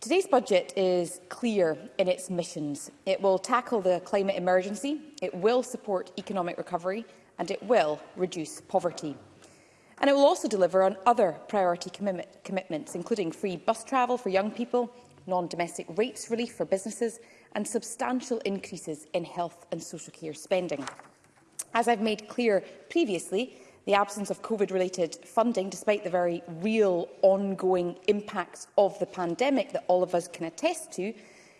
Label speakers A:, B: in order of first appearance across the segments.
A: Today's budget is clear in its missions. It will tackle the climate emergency, it will support economic recovery and it will reduce poverty. And it will also deliver on other priority commi commitments, including free bus travel for young people, non-domestic rates relief for businesses and substantial increases in health and social care spending. As I've made clear previously, the absence of COVID-related funding, despite the very real ongoing impacts of the pandemic that all of us can attest to,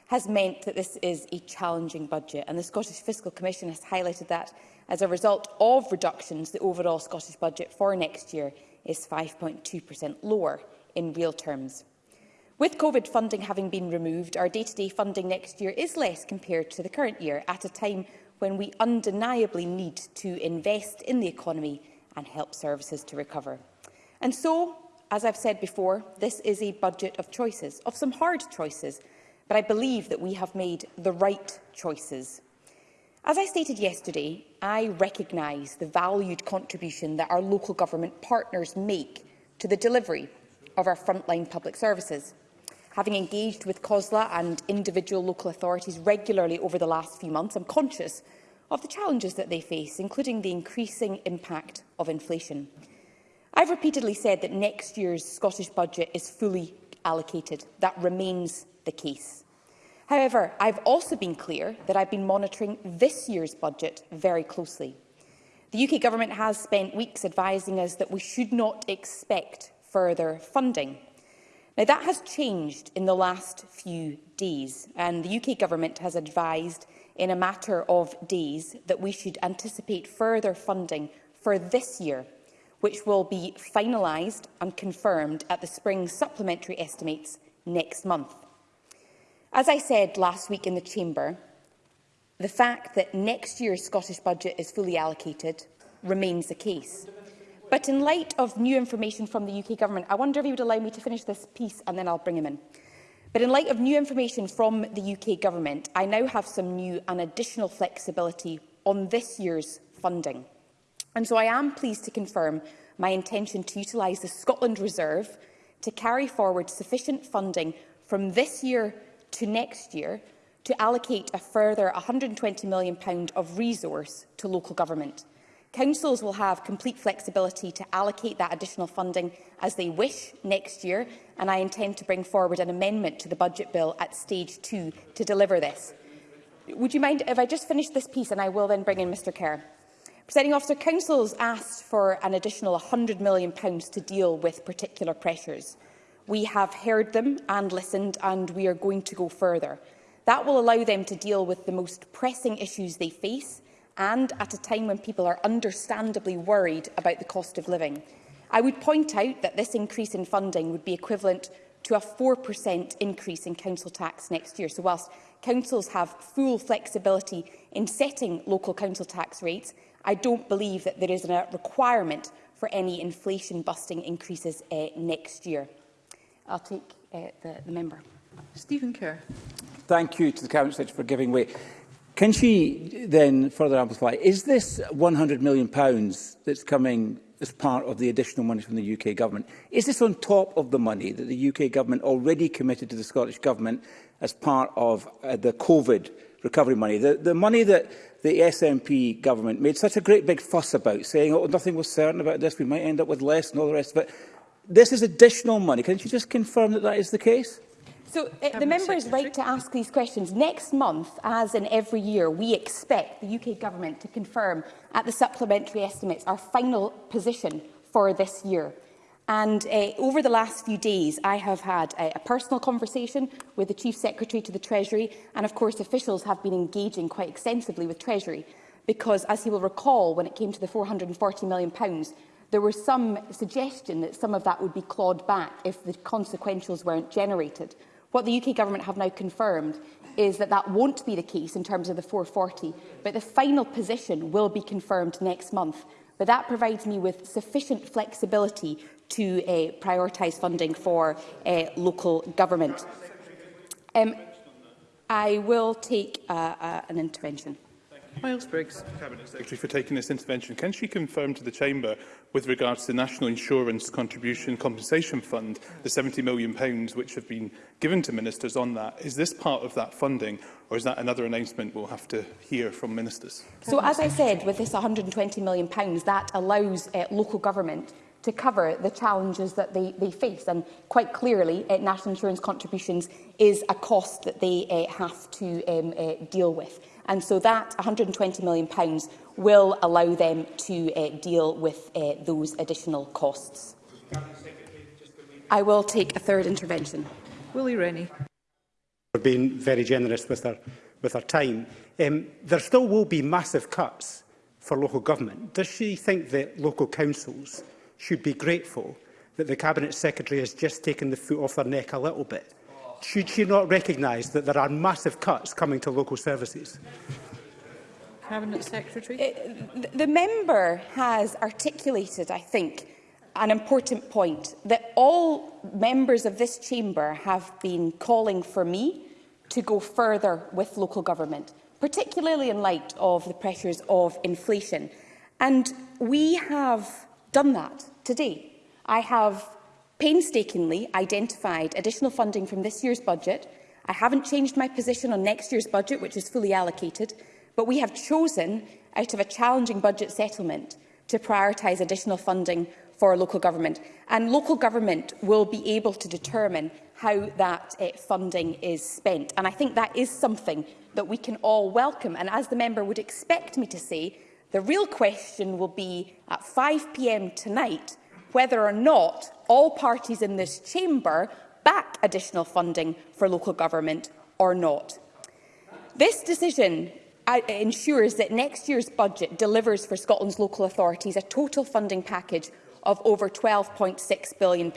A: has meant that this is a challenging budget. And the Scottish Fiscal Commission has highlighted that as a result of reductions, the overall Scottish budget for next year is 5.2% lower in real terms. With COVID funding having been removed, our day-to-day -day funding next year is less compared to the current year, at a time when we undeniably need to invest in the economy and help services to recover. And so, as I've said before, this is a budget of choices, of some hard choices, but I believe that we have made the right choices. As I stated yesterday, I recognise the valued contribution that our local government partners make to the delivery of our frontline public services. Having engaged with COSLA and individual local authorities regularly over the last few months, I'm conscious of the challenges that they face, including the increasing impact of inflation. I've repeatedly said that next year's Scottish budget is fully allocated. That remains the case. However, I've also been clear that I've been monitoring this year's budget very closely. The UK Government has spent weeks advising us that we should not expect further funding. Now, that has changed in the last few days, and the UK Government has advised in a matter of days that we should anticipate further funding for this year, which will be finalised and confirmed at the spring supplementary estimates next month. As I said last week in the Chamber, the fact that next year's Scottish budget is fully allocated remains the case. But in light of new information from the UK Government, I wonder if you would allow me to finish this piece and then I'll bring him in. But in light of new information from the UK Government, I now have some new and additional flexibility on this year's funding. And so I am pleased to confirm my intention to utilise the Scotland Reserve to carry forward sufficient funding from this year to next year to allocate a further £120 million of resource to local government. Councils will have complete flexibility to allocate that additional funding as they wish next year, and I intend to bring forward an amendment to the Budget Bill at stage 2 to deliver this. Would you mind if I just finish this piece and I will then bring in Mr Kerr? Presiding officer, councils asked for an additional £100 million to deal with particular pressures. We have heard them and listened and we are going to go further. That will allow them to deal with the most pressing issues they face and at a time when people are understandably worried about the cost of living. I would point out that this increase in funding would be equivalent to a 4% increase in council tax next year. So whilst councils have full flexibility in setting local council tax rates, I don't believe that there is a requirement for any inflation-busting increases uh, next year. I'll take uh, the, the member.
B: Stephen Kerr.
C: Thank you to the Cabinet Secretary for giving way. Can she then further amplify, is this £100 million that's coming as part of the additional money from the UK Government. Is this on top of the money that the UK Government already committed to the Scottish Government as part of uh, the COVID recovery money? The, the money that the SNP Government made such a great big fuss about, saying, oh, nothing was certain about this, we might end up with less and all the rest of it. This is additional money. Can you just confirm that that is the case?
A: So uh, the members' right to ask these questions. Next month, as in every year, we expect the UK government to confirm at the supplementary estimates our final position for this year. And uh, over the last few days, I have had uh, a personal conversation with the Chief Secretary to the Treasury, and of course officials have been engaging quite extensively with Treasury, because as he will recall, when it came to the £440 million, there was some suggestion that some of that would be clawed back if the consequentials weren't generated. What the UK Government have now confirmed is that that won't be the case in terms of the 440, but the final position will be confirmed next month. But that provides me with sufficient flexibility to uh, prioritise funding for uh, local government. Um, I will take uh, uh, an intervention.
B: Miles Briggs.
D: Cabinet Secretary for taking this intervention. Can she confirm to the Chamber with regards to the National Insurance Contribution Compensation Fund, the £70 million pounds which have been given to ministers on that, is this part of that funding or is that another announcement we'll have to hear from ministers?
A: So as I said, with this £120 million, pounds, that allows uh, local government to cover the challenges that they, they face. And quite clearly, uh, national insurance contributions is a cost that they uh, have to um, uh, deal with. And so that £120 million will allow them to uh, deal with uh, those additional costs. I will take a third intervention.
B: Willie Rennie.
E: For being very generous with our, with our time. Um, there still will be massive cuts for local government. Does she think that local councils should be grateful that the Cabinet Secretary has just taken the foot off their neck a little bit should she not recognise that there are massive cuts coming to local services?
B: Cabinet Secretary.
A: It, the member has articulated, I think, an important point that all members of this chamber have been calling for me to go further with local government, particularly in light of the pressures of inflation. And we have done that today. I have painstakingly identified additional funding from this year's budget. I haven't changed my position on next year's budget, which is fully allocated, but we have chosen, out of a challenging budget settlement, to prioritise additional funding for local government. And local government will be able to determine how that uh, funding is spent. And I think that is something that we can all welcome. And as the member would expect me to say, the real question will be at 5pm tonight whether or not all parties in this chamber back additional funding for local government or not. This decision uh, ensures that next year's budget delivers for Scotland's local authorities a total funding package of over £12.6 billion.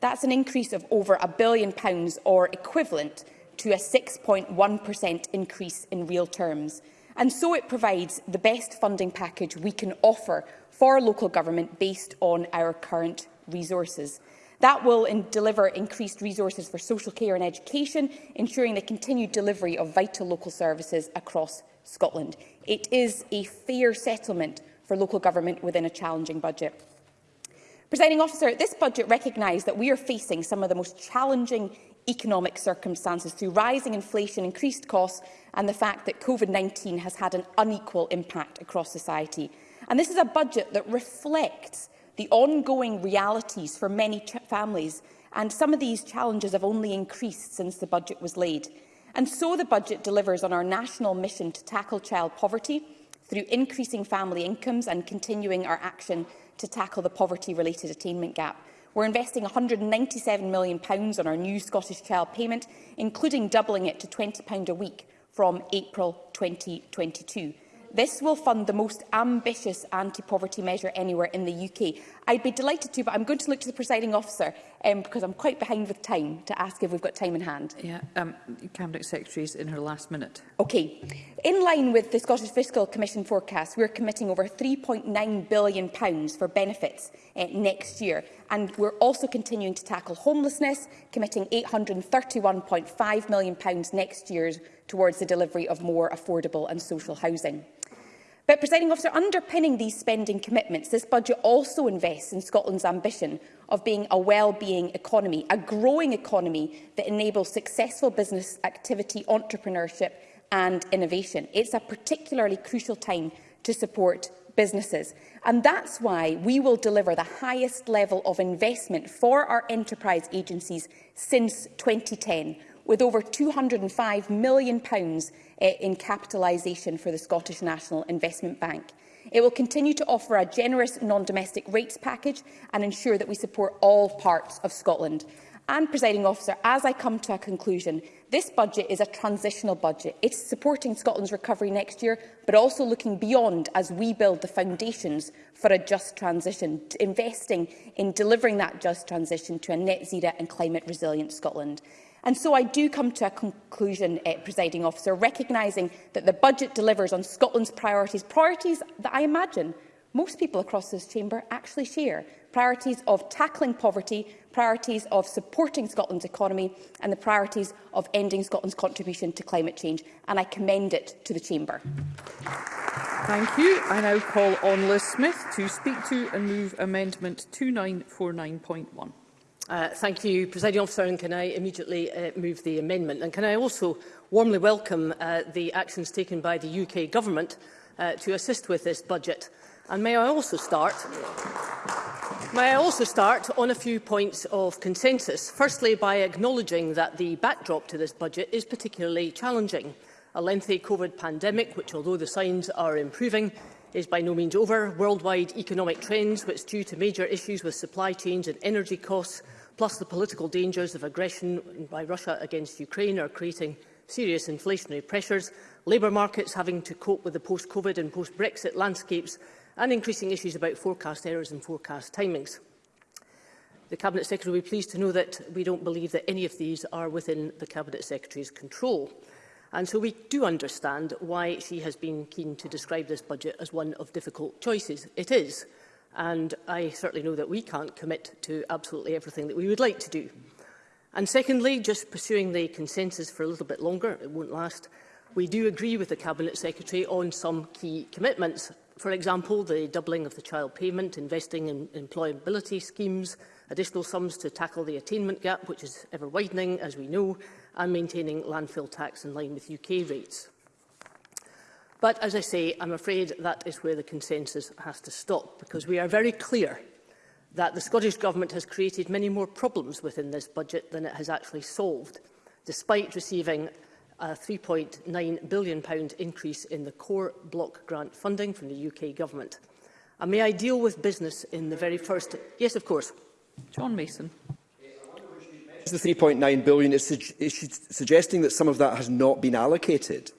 A: That's an increase of over a billion pounds or equivalent to a 6.1% increase in real terms. And so it provides the best funding package we can offer for local government based on our current resources. That will in deliver increased resources for social care and education, ensuring the continued delivery of vital local services across Scotland. It is a fair settlement for local government within a challenging budget. Presiding officer, this budget recognises that we are facing some of the most challenging economic circumstances through rising inflation, increased costs and the fact that COVID-19 has had an unequal impact across society. And this is a budget that reflects the ongoing realities for many families, and some of these challenges have only increased since the budget was laid. And so the budget delivers on our national mission to tackle child poverty through increasing family incomes and continuing our action to tackle the poverty-related attainment gap. We're investing £197 million on our new Scottish Child payment, including doubling it to £20 a week from April 2022. This will fund the most ambitious anti-poverty measure anywhere in the UK. I'd be delighted to, but I'm going to look to the presiding officer um, because I'm quite behind with time to ask if we've got time in hand.
B: Yeah, um, Cabinet is in her last minute.
A: Okay. In line with the Scottish Fiscal Commission forecast, we're committing over £3.9 billion pounds for benefits uh, next year. And we're also continuing to tackle homelessness, committing £831.5 million pounds next year's towards the delivery of more affordable and social housing. But, presiding officer, underpinning these spending commitments, this budget also invests in Scotland's ambition of being a well-being economy, a growing economy that enables successful business activity, entrepreneurship and innovation. It's a particularly crucial time to support businesses. And that's why we will deliver the highest level of investment for our enterprise agencies since 2010, with over £205 million uh, in capitalisation for the Scottish National Investment Bank. It will continue to offer a generous non-domestic rates package and ensure that we support all parts of Scotland. And, presiding officer, as I come to a conclusion, this budget is a transitional budget. It's supporting Scotland's recovery next year, but also looking beyond as we build the foundations for a just transition, investing in delivering that just transition to a net zero and climate resilient Scotland. And so I do come to a conclusion, uh, presiding officer, recognising that the budget delivers on Scotland's priorities, priorities that I imagine most people across this chamber actually share, priorities of tackling poverty, priorities of supporting Scotland's economy and the priorities of ending Scotland's contribution to climate change. And I commend it to the chamber.
B: Thank you. I now call on Liz Smith to speak to and move amendment 2949.1.
F: Uh, thank you, Presiding Officer, and can I immediately uh, move the amendment? And can I also warmly welcome uh, the actions taken by the UK Government uh, to assist with this budget? And may I also start... May I also start on a few points of consensus. Firstly, by acknowledging that the backdrop to this budget is particularly challenging. A lengthy COVID pandemic, which, although the signs are improving, is by no means over. Worldwide economic trends, which due to major issues with supply chains and energy costs, plus the political dangers of aggression by Russia against Ukraine are creating serious inflationary pressures, labour markets having to cope with the post-COVID and post-Brexit landscapes, and increasing issues about forecast errors and forecast timings. The Cabinet Secretary will be pleased to know that we don't believe that any of these are within the Cabinet Secretary's control. And so we do understand why she has been keen to describe this budget as one of difficult choices. It is and I certainly know that we can't commit to absolutely everything that we would like to do. And secondly, just pursuing the consensus for a little bit longer, it won't last, we do agree with the Cabinet Secretary on some key commitments. For example, the doubling of the child payment, investing in employability schemes, additional sums to tackle the attainment gap, which is ever widening, as we know, and maintaining landfill tax in line with UK rates. But as I say, I'm afraid that is where the consensus has to stop, because we are very clear that the Scottish Government has created many more problems within this budget than it has actually solved, despite receiving a £3.9 billion increase in the core block grant funding from the UK Government. And may I deal with business in the very first... Yes, of course.
B: John Mason.
G: The 3.9 billion is, su is suggesting that some of that has not been allocated.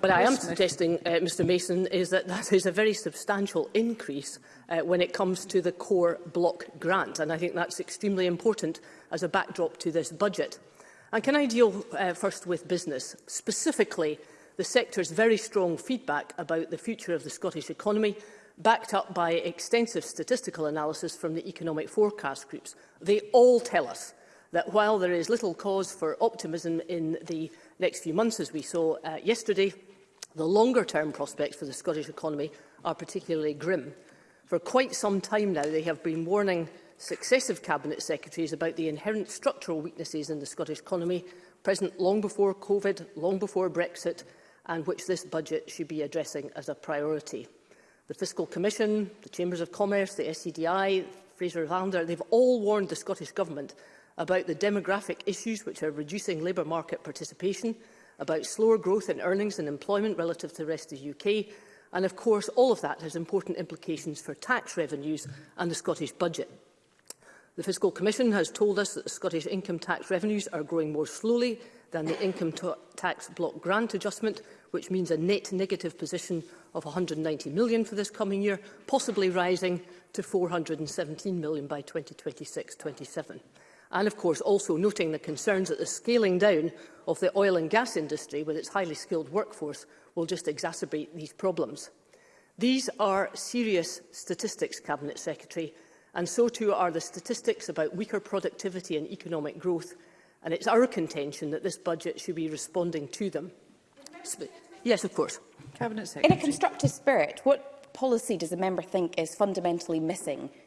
F: What I am suggesting, uh, Mr Mason, is that that is a very substantial increase uh, when it comes to the core block grant, and I think that's extremely important as a backdrop to this budget. And can I deal uh, first with business, specifically the sector's very strong feedback about the future of the Scottish economy, backed up by extensive statistical analysis from the economic forecast groups. They all tell us that while there is little cause for optimism in the next few months, as we saw uh, yesterday, The longer-term prospects for the Scottish economy are particularly grim. For quite some time now, they have been warning successive Cabinet Secretaries about the inherent structural weaknesses in the Scottish economy, present long before COVID, long before Brexit, and which this budget should be addressing as a priority. The Fiscal Commission, the Chambers of Commerce, the SCDI, e Fraser Vander, they've all warned the Scottish Government about the demographic issues which are reducing labour market participation, about slower growth in earnings and employment relative to the rest of the UK. And of course, all of that has important implications for tax revenues and the Scottish budget. The Fiscal Commission has told us that the Scottish income tax revenues are growing more slowly than the income tax block grant adjustment, which means a net negative position of £190 million for this coming year, possibly rising to £417 million by 2026-27 and of course also noting the concerns that the scaling down of the oil and gas industry with its highly skilled workforce will just exacerbate these problems. These are serious statistics, Cabinet Secretary, and so too are the statistics about weaker productivity and economic growth, and it's our contention that this budget should be responding to them. yes, of course.
B: Cabinet Secretary.
A: In a constructive spirit, what policy does the member think is fundamentally missing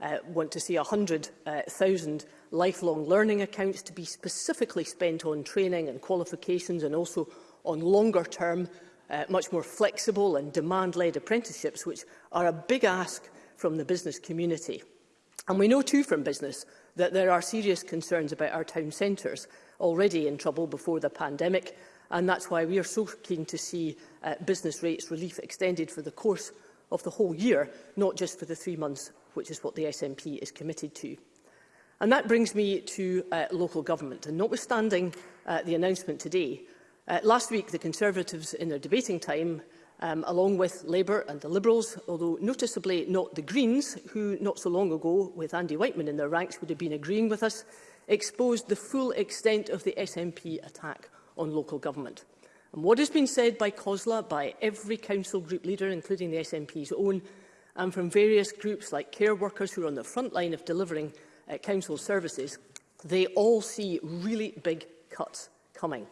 F: uh, want to see 100,000 uh, lifelong learning accounts to be specifically spent on training and qualifications and also on longer term, uh, much more flexible and demand-led apprenticeships, which are a big ask from the business community. And we know too from business that there are serious concerns about our town centres already in trouble before the pandemic, and that's why we are so keen to see uh, business rates relief extended for the course of the whole year, not just for the three months which is what the SNP is committed to. And that brings me to uh, local government. And notwithstanding uh, the announcement today, uh, last week the Conservatives in their debating time um, along with Labour and the Liberals, although noticeably not the Greens, who not so long ago, with Andy Whiteman in their ranks, would have been agreeing with us, exposed the full extent of the SNP attack on local government. And what has been said by COSLA, by every council group leader, including the SNP's own, and from various groups like care workers who are on the front line of delivering uh, council services, they all see really big cuts coming.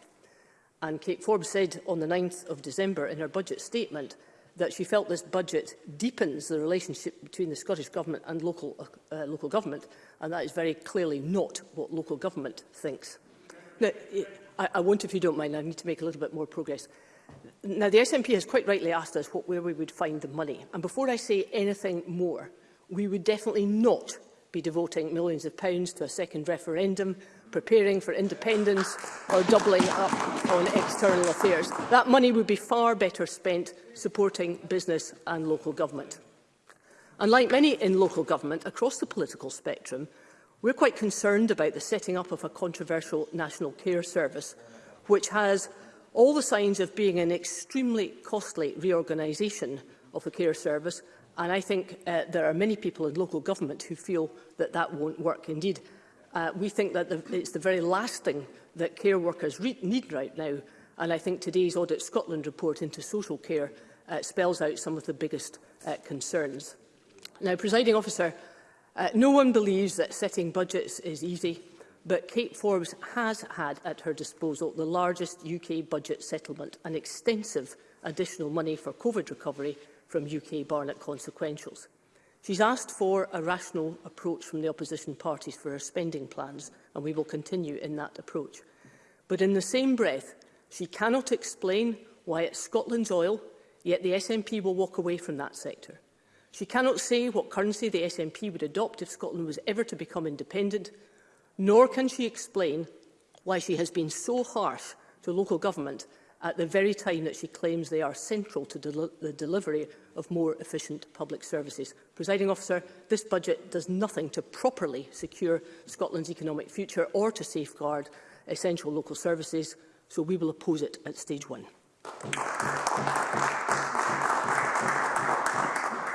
F: And Kate Forbes said on the 9th of December in her budget statement that she felt this budget deepens the relationship between the Scottish Government and local, uh, uh local government, and that is very clearly not what local government thinks. Now, I, I won't, if you don't mind, I need to make a little bit more progress. Now, the SNP has quite rightly asked us what, where we would find the money. And before I say anything more, we would definitely not be devoting millions of pounds to a second referendum, preparing for independence or doubling up on external affairs. That money would be far better spent supporting business and local government. Unlike many in local government across the political spectrum, we're quite concerned about the setting up of a controversial national care service, which has all the signs of being an extremely costly reorganisation of the care service and I think uh, there are many people in local government who feel that that won't work. Indeed, uh, we think that the, it's the very last thing that care workers need right now and I think today's Audit Scotland report into social care uh, spells out some of the biggest uh, concerns. Now, presiding officer, uh, no one believes that setting budgets is easy but Kate Forbes has had at her disposal the largest UK budget settlement and extensive additional money for COVID recovery from UK Barnett consequentials. She's asked for a rational approach from the opposition parties for her spending plans, and we will continue in that approach. But in the same breath, she cannot explain why it's Scotland's oil, yet the SNP will walk away from that sector. She cannot say what currency the SNP would adopt if Scotland was ever to become independent, nor can she explain why she has been so harsh to local government at the very time that she claims they are central to del the delivery of more efficient public services. Presiding officer, this budget does nothing to properly secure Scotland's economic future or to safeguard essential local services, so we will oppose it at stage one.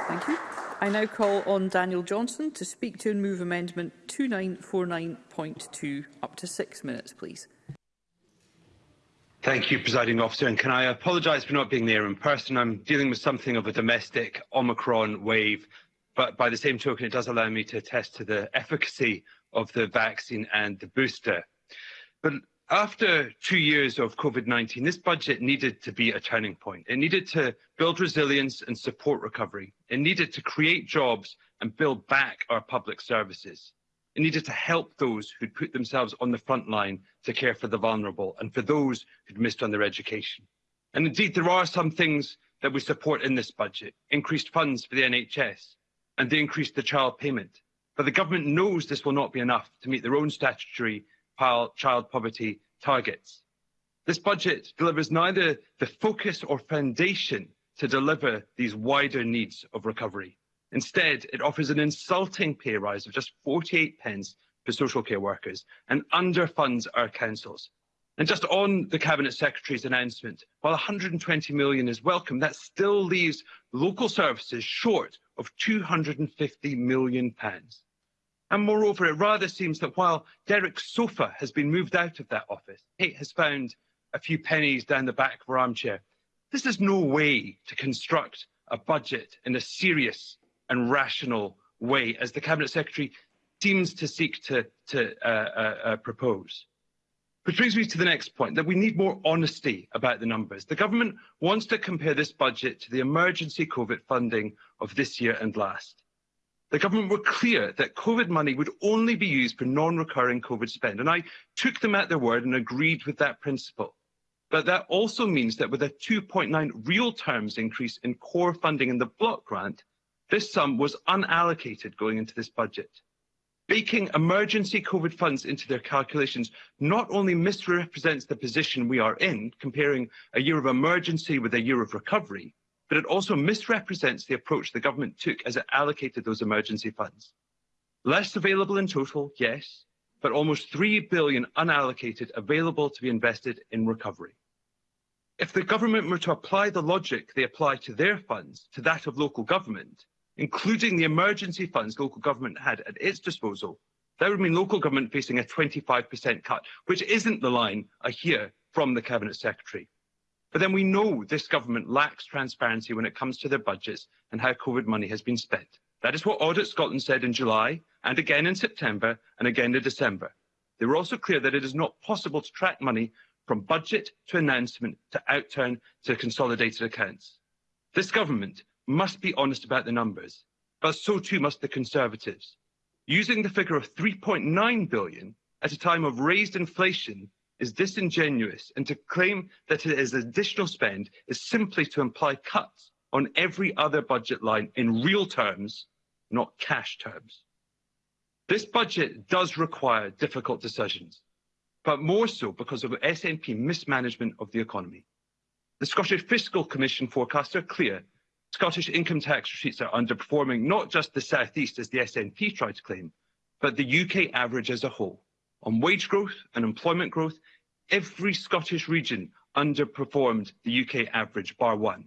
B: Thank you. I now call on Daniel Johnson to speak to and move amendment 2949.2. Up to six minutes, please.
H: Thank you, Presiding Officer. And can I apologise for not being there in person? I'm dealing with something of a domestic Omicron wave, but by the same token, it does allow me to attest to the efficacy of the vaccine and the booster. But after two years of COVID 19, this budget needed to be a turning point. It needed to build resilience and support recovery. It needed to create jobs and build back our public services. It needed to help those who'd put themselves on the front line to care for the vulnerable and for those who'd missed on their education. And indeed, there are some things that we support in this budget increased funds for the NHS and the increased the child payment. But the government knows this will not be enough to meet their own statutory child poverty targets. This budget delivers neither the focus or foundation to deliver these wider needs of recovery. Instead, it offers an insulting pay rise of just 48 pence for social care workers and underfunds our councils. And just on the Cabinet Secretary's announcement, while 120 million is welcome, that still leaves local services short of 250 million pounds. And moreover, it rather seems that while Derek Sofa has been moved out of that office, Kate has found a few pennies down the back of her armchair. This is no way to construct a budget in a serious and rational way, as the Cabinet Secretary seems to seek to, to uh, uh, uh propose. Which brings me to the next point, that we need more honesty about the numbers. The government wants to compare this budget to the emergency COVID funding of this year and last. The government were clear that COVID money would only be used for non-recurring COVID spend, and I took them at their word and agreed with that principle. But that also means that with a 2.9 real terms increase in core funding in the block grant, this sum was unallocated going into this budget. Baking emergency COVID funds into their calculations not only misrepresents the position we are in, comparing a year of emergency with a year of recovery, but it also misrepresents the approach the government took as it allocated those emergency funds. Less available in total, yes, but almost 3 billion unallocated available to be invested in recovery. If the government were to apply the logic they apply to their funds to that of local government, including the emergency funds local government had at its disposal, that would mean local government facing a 25% cut, which isn't the line I hear from the Cabinet Secretary. But then we know this government lacks transparency when it comes to their budgets and how COVID money has been spent. That is what Audit Scotland said in July and again in September and again in December. They were also clear that it is not possible to track money from budget to announcement to outturn to consolidated accounts. This government must be honest about the numbers, but so too must the Conservatives. Using the figure of 3.9 billion at a time of raised inflation is disingenuous and to claim that it is additional spend is simply to imply cuts on every other budget line in real terms, not cash terms. This budget does require difficult decisions, but more so because of SNP mismanagement of the economy. The Scottish Fiscal Commission forecasts are clear. Scottish income tax receipts are underperforming not just the South East, as the SNP tried to claim, but the UK average as a whole. On wage growth and employment growth, every Scottish region underperformed the UK average, bar one.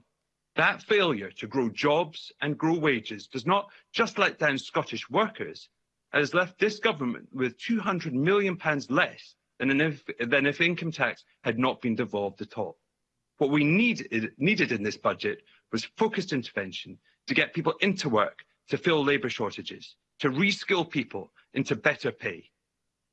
H: That failure to grow jobs and grow wages does not just let down Scottish workers, it has left this government with £200 million less than if, than if income tax had not been devolved at all. What we need, needed in this budget was focused intervention to get people into work, to fill labour shortages, to reskill people into better pay,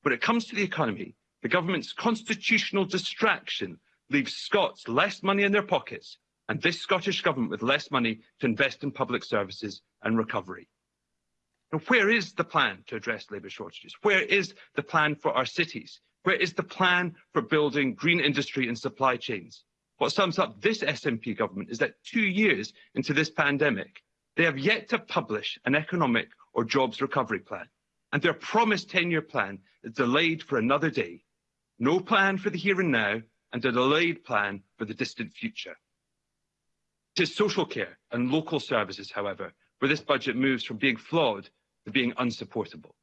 H: when it comes to the economy, the government's constitutional distraction leaves Scots less money in their pockets and this Scottish government with less money to invest in public services and recovery. Now, where is the plan to address labour shortages? Where is the plan for our cities? Where is the plan for building green industry and supply chains? What sums up this SNP government is that two years into this pandemic, they have yet to publish an economic or jobs recovery plan and their promised 10-year plan is delayed for another day. No plan for the here and now, and a delayed plan for the distant future. It is social care and local services, however, where this budget moves from being flawed to being unsupportable.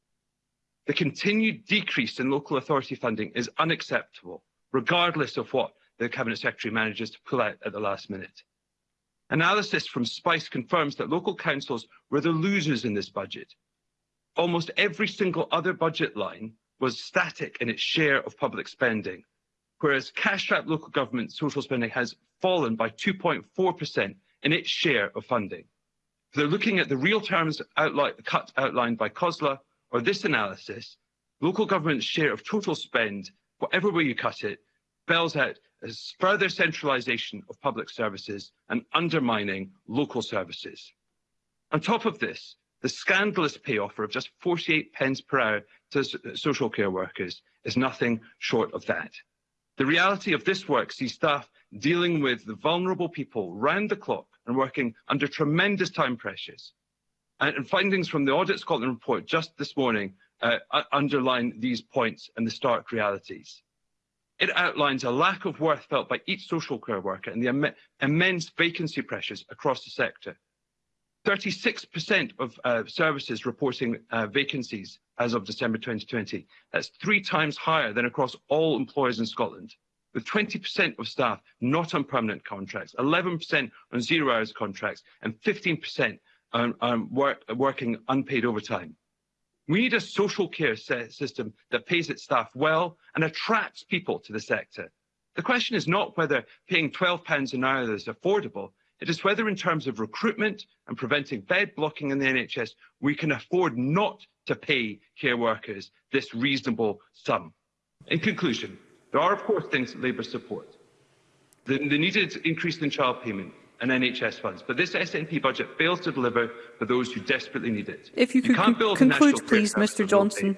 H: The continued decrease in local authority funding is unacceptable, regardless of what the Cabinet Secretary manages to pull out at the last minute. Analysis from SPICE confirms that local councils were the losers in this budget, almost every single other budget line was static in its share of public spending, whereas cash-strapped local government social spending has fallen by 2.4% in its share of funding. If they're looking at the real terms outli cut outlined by COSLA or this analysis, local government's share of total spend, whatever way you cut it, spells out as further centralisation of public services and undermining local services. On top of this, the scandalous pay offer of just 48 pence per hour to uh, social care workers is nothing short of that. The reality of this work sees staff dealing with the vulnerable people round the clock and working under tremendous time pressures. And, findings from the Audit Scotland report just this morning uh, underline these points and the stark realities. It outlines a lack of worth felt by each social care worker and the Im immense vacancy pressures across the sector. 36% of uh, services reporting uh, vacancies as of December 2020. That's three times higher than across all employers in Scotland, with 20% of staff not on permanent contracts, 11% on zero hours contracts, and 15% on, on work, working unpaid overtime. We need a social care system that pays its staff well and attracts people to the sector. The question is not whether paying £12 an hour is affordable, It is whether in terms of recruitment and preventing bed blocking in the NHS, we can afford not to pay care workers this reasonable sum. In conclusion, there are of course things that Labour support. The, the needed increase in child payment, and NHS funds. But this SNP budget fails to deliver for those who desperately need it.
B: If you, you could con conclude, please, Mr Johnson.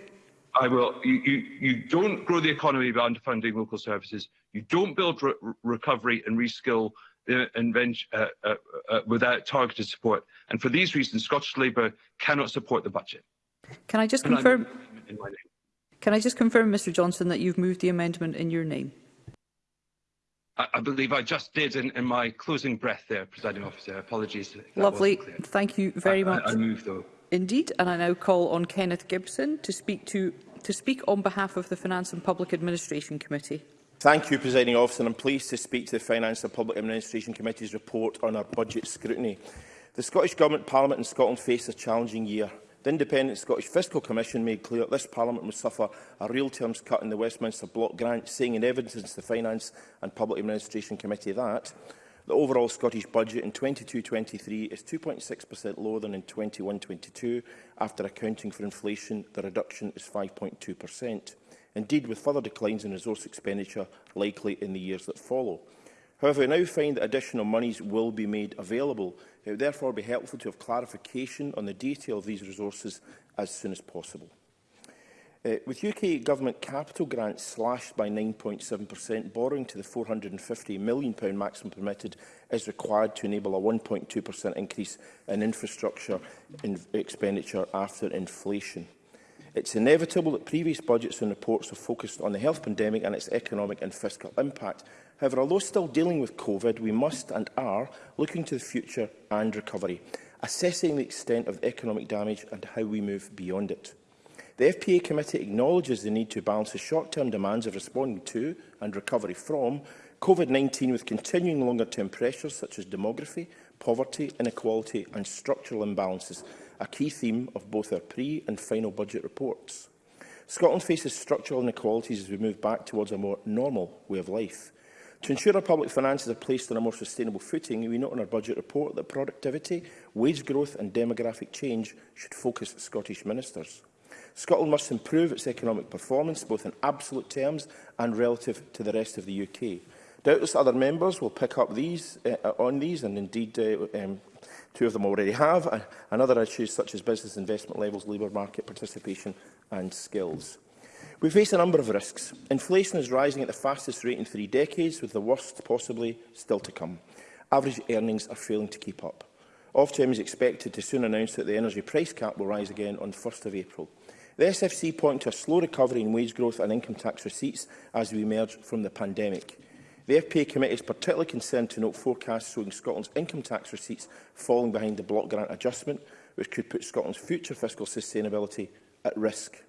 H: I will. You, you, you don't grow the economy by underfunding local services. You don't build re recovery and reskill Uh uh, uh, uh, without targeted support. And for these reasons, Scottish Labour cannot support the budget.
B: Can I just
H: and
B: confirm? Can I just confirm, Mr Johnson, that you've moved the amendment in your name?
H: I, I believe I just did in, in, my closing breath there, presiding officer. Apologies.
B: Lovely. Thank you very
H: I,
B: much.
H: I, I move, though.
B: Indeed, and I now call on Kenneth Gibson to speak to to speak on behalf of the Finance and Public Administration Committee.
I: Thank you, Presiding Officer, and I'm pleased to speak to the Finance and Public Administration Committee's report on our budget scrutiny. The Scottish Government, Parliament and Scotland faced a challenging year. The Independent Scottish Fiscal Commission made clear that this Parliament must suffer a real terms cut in the Westminster Block Grant, saying in evidence to the Finance and Public Administration Committee that the overall Scottish budget in 22-23 is 2.6% lower than in 21-22. After accounting for inflation, the reduction is 5.2% indeed with further declines in resource expenditure likely in the years that follow. However, we now find that additional monies will be made available. It would therefore be helpful to have clarification on the detail of these resources as soon as possible. Uh, with UK Government capital grants slashed by 9.7%, borrowing to the £450 million maximum permitted is required to enable a 1.2% increase in infrastructure in expenditure after inflation. It's inevitable that previous budgets and reports have focused on the health pandemic and its economic and fiscal impact. However, although still dealing with COVID, we must and are looking to the future and recovery, assessing the extent of the economic damage and how we move beyond it. The FPA committee acknowledges the need to balance the short-term demands of responding to and recovery from COVID-19 with continuing longer-term pressures such as demography, poverty, inequality and structural imbalances, a key theme of both our pre- and final budget reports. Scotland faces structural inequalities as we move back towards a more normal way of life. To ensure our public finances are placed on a more sustainable footing, we note in our budget report that productivity, wage growth and demographic change should focus Scottish ministers. Scotland must improve its economic performance, both in absolute terms and relative to the rest of the UK. Doubtless other members will pick up these, uh, on these and indeed uh, um, Two of them already have, and other issues such as business investment levels, labour market participation and skills. We face a number of risks. Inflation is rising at the fastest rate in three decades, with the worst possibly still to come. Average earnings are failing to keep up. Ofgem is expected to soon announce that the energy price cap will rise again on 1st of April. The SFC point to a slow recovery in wage growth and income tax receipts as we emerge from the pandemic. The FPA Committee is particularly concerned to note forecasts showing Scotland's income tax receipts falling behind the block grant adjustment, which could put Scotland's future fiscal sustainability at risk.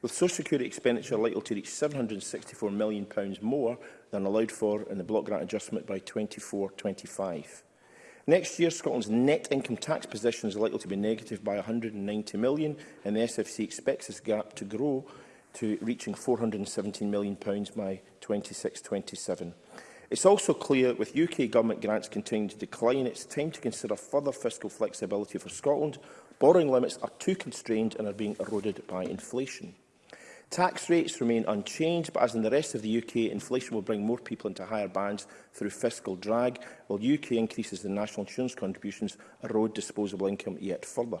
I: With social security expenditure likely to reach £764 million more than allowed for in the block grant adjustment by 24-25. Next year, Scotland's net income tax position is likely to be negative by £190 million, and the SFC expects this gap to grow to reaching £417 million by 26-27. It's also clear with UK government grants continuing to decline, it's time to consider further fiscal flexibility for Scotland. Borrowing limits are too constrained and are being eroded by inflation. Tax rates remain unchanged, but as in the rest of the UK, inflation will bring more people into higher bands through fiscal drag, while UK increases in national insurance contributions erode disposable income yet further.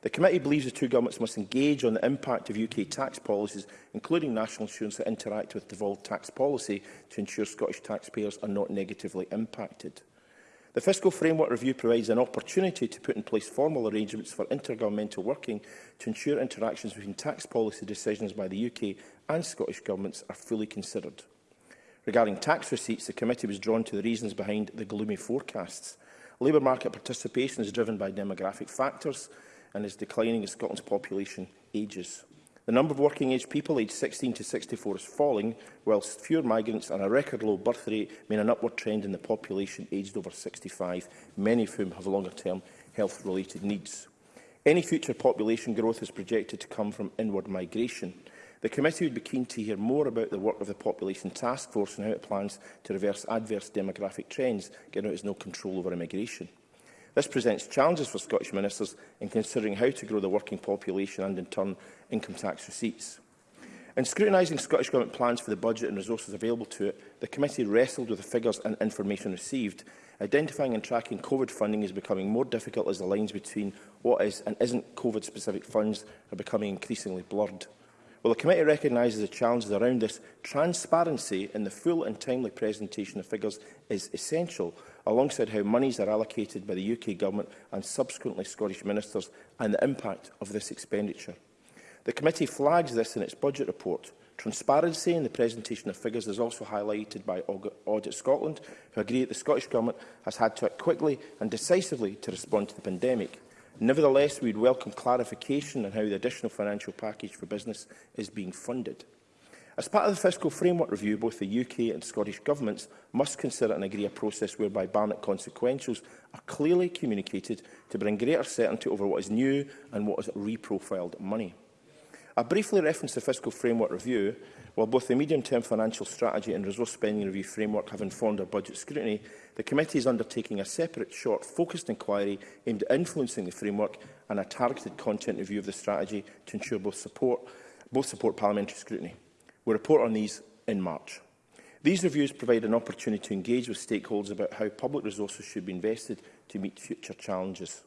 I: The committee believes the two governments must engage on the impact of UK tax policies, including national insurance that interact with devolved tax policy, to ensure Scottish taxpayers are not negatively impacted. The Fiscal Framework Review provides an opportunity to put in place formal arrangements for intergovernmental working to ensure interactions between tax policy decisions by the UK and Scottish governments are fully considered. Regarding tax receipts, the committee was drawn to the reasons behind the gloomy forecasts. Labour market participation is driven by demographic factors, and is declining as Scotland's population ages. The number of working-age people aged 16 to 64 is falling, whilst fewer migrants and a record low birth rate mean an upward trend in the population aged over 65, many of whom have longer-term health-related needs. Any future population growth is projected to come from inward migration. The committee would be keen to hear more about the work of the Population Task Force and how it plans to reverse adverse demographic trends, given it has no control over immigration. This presents challenges for Scottish ministers in considering how to grow the working population and, in turn, income tax receipts. In scrutinising Scottish Government plans for the budget and resources available to it, the committee wrestled with the figures and information received. Identifying and tracking COVID funding is becoming more difficult as the lines between what is and isn't COVID-specific funds are becoming increasingly blurred. While the committee recognises the challenges around this, transparency in the full and timely presentation of figures is essential alongside how monies are allocated by the UK Government and subsequently Scottish Ministers and the impact of this expenditure. The committee flags this in its budget report. Transparency in the presentation of figures is also highlighted by Audit Scotland, who agree that the Scottish Government has had to act quickly and decisively to respond to the pandemic. Nevertheless, we would welcome clarification on how the additional financial package for business is being funded. As part of the fiscal framework review, both the UK and Scottish governments must consider and agree a process whereby Barnett consequentials are clearly communicated to bring greater certainty over what is new and what is reprofiled money. I briefly reference the fiscal framework review. While both the medium-term financial strategy and resource spending review framework have informed our budget scrutiny, the committee is undertaking a separate, short, focused inquiry aimed at influencing the framework and a targeted content review of the strategy to ensure both support, both support parliamentary scrutiny. We'll report on these in March. These reviews provide an opportunity to engage with stakeholders about how public resources should be invested to meet future challenges.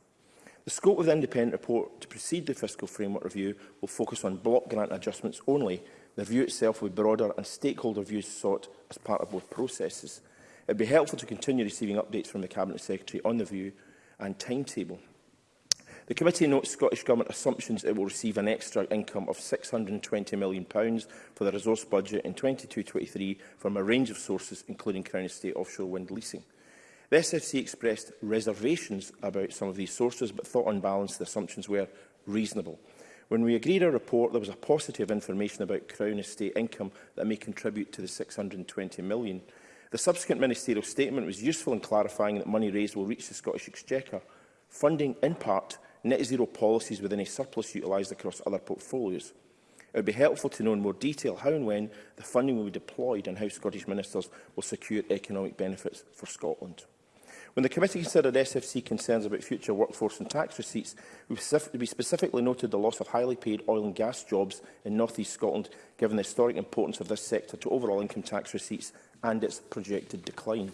I: The scope of the independent report to precede the fiscal framework review will focus on block grant adjustments only. The review itself will be broader and stakeholder views sought as part of both processes. It would be helpful to continue receiving updates from the Cabinet Secretary on the view and timetable. The committee notes Scottish Government assumptions it will receive an extra income of £620 million for the resource budget in 22-23 from a range of sources, including Crown Estate offshore wind leasing. The SFC expressed reservations about some of these sources, but thought on balance the assumptions were reasonable. When we agreed our report, there was a paucity of information about Crown Estate income that may contribute to the £620 million. The subsequent ministerial statement was useful in clarifying that money raised will reach the Scottish Exchequer, funding in part net zero policies within a surplus utilised across other portfolios. It would be helpful to know in more detail how and when the funding will be deployed and how Scottish ministers will secure economic benefits for Scotland. When the committee considered SFC concerns about future workforce and tax receipts, we specifically noted the loss of highly paid oil and gas jobs in North East Scotland, given the historic importance of this sector to overall income tax receipts and its projected decline.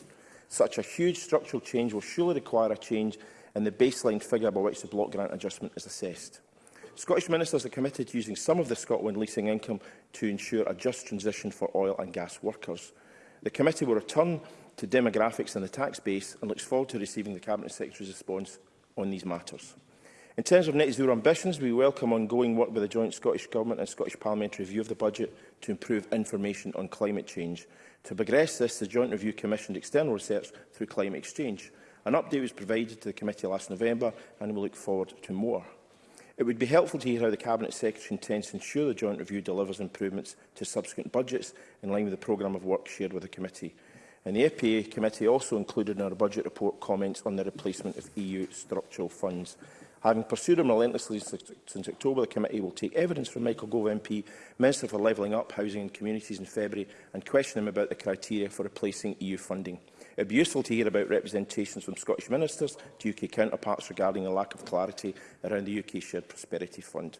I: Such a huge structural change will surely require a change and the baseline figure by which the block grant adjustment is assessed. Scottish ministers are committed to using some of the Scotland leasing income to ensure a just transition for oil and gas workers. The committee will return to demographics and the tax base and looks forward to receiving the Cabinet Secretary's response on these matters. In terms of net zero ambitions, we welcome ongoing work with the joint Scottish Government and Scottish Parliamentary Review of the Budget to improve information on climate change. To progress this, the Joint Review commissioned external research through Climate Exchange. An update was provided to the committee last November and we look forward to more. It would be helpful to hear how the Cabinet Secretary intends to ensure the joint review delivers improvements to subsequent budgets in line with the programme of work shared with the committee. And the FPA committee also included in our budget report comments on the replacement of EU structural funds. Having pursued them relentlessly since October, the committee will take evidence from Michael Gove MP, Minister for Levelling Up, Housing and Communities in February and question him about the criteria for replacing EU funding. It would be useful to hear about representations from Scottish ministers to UK counterparts regarding the lack of clarity around the UK Shared Prosperity Fund.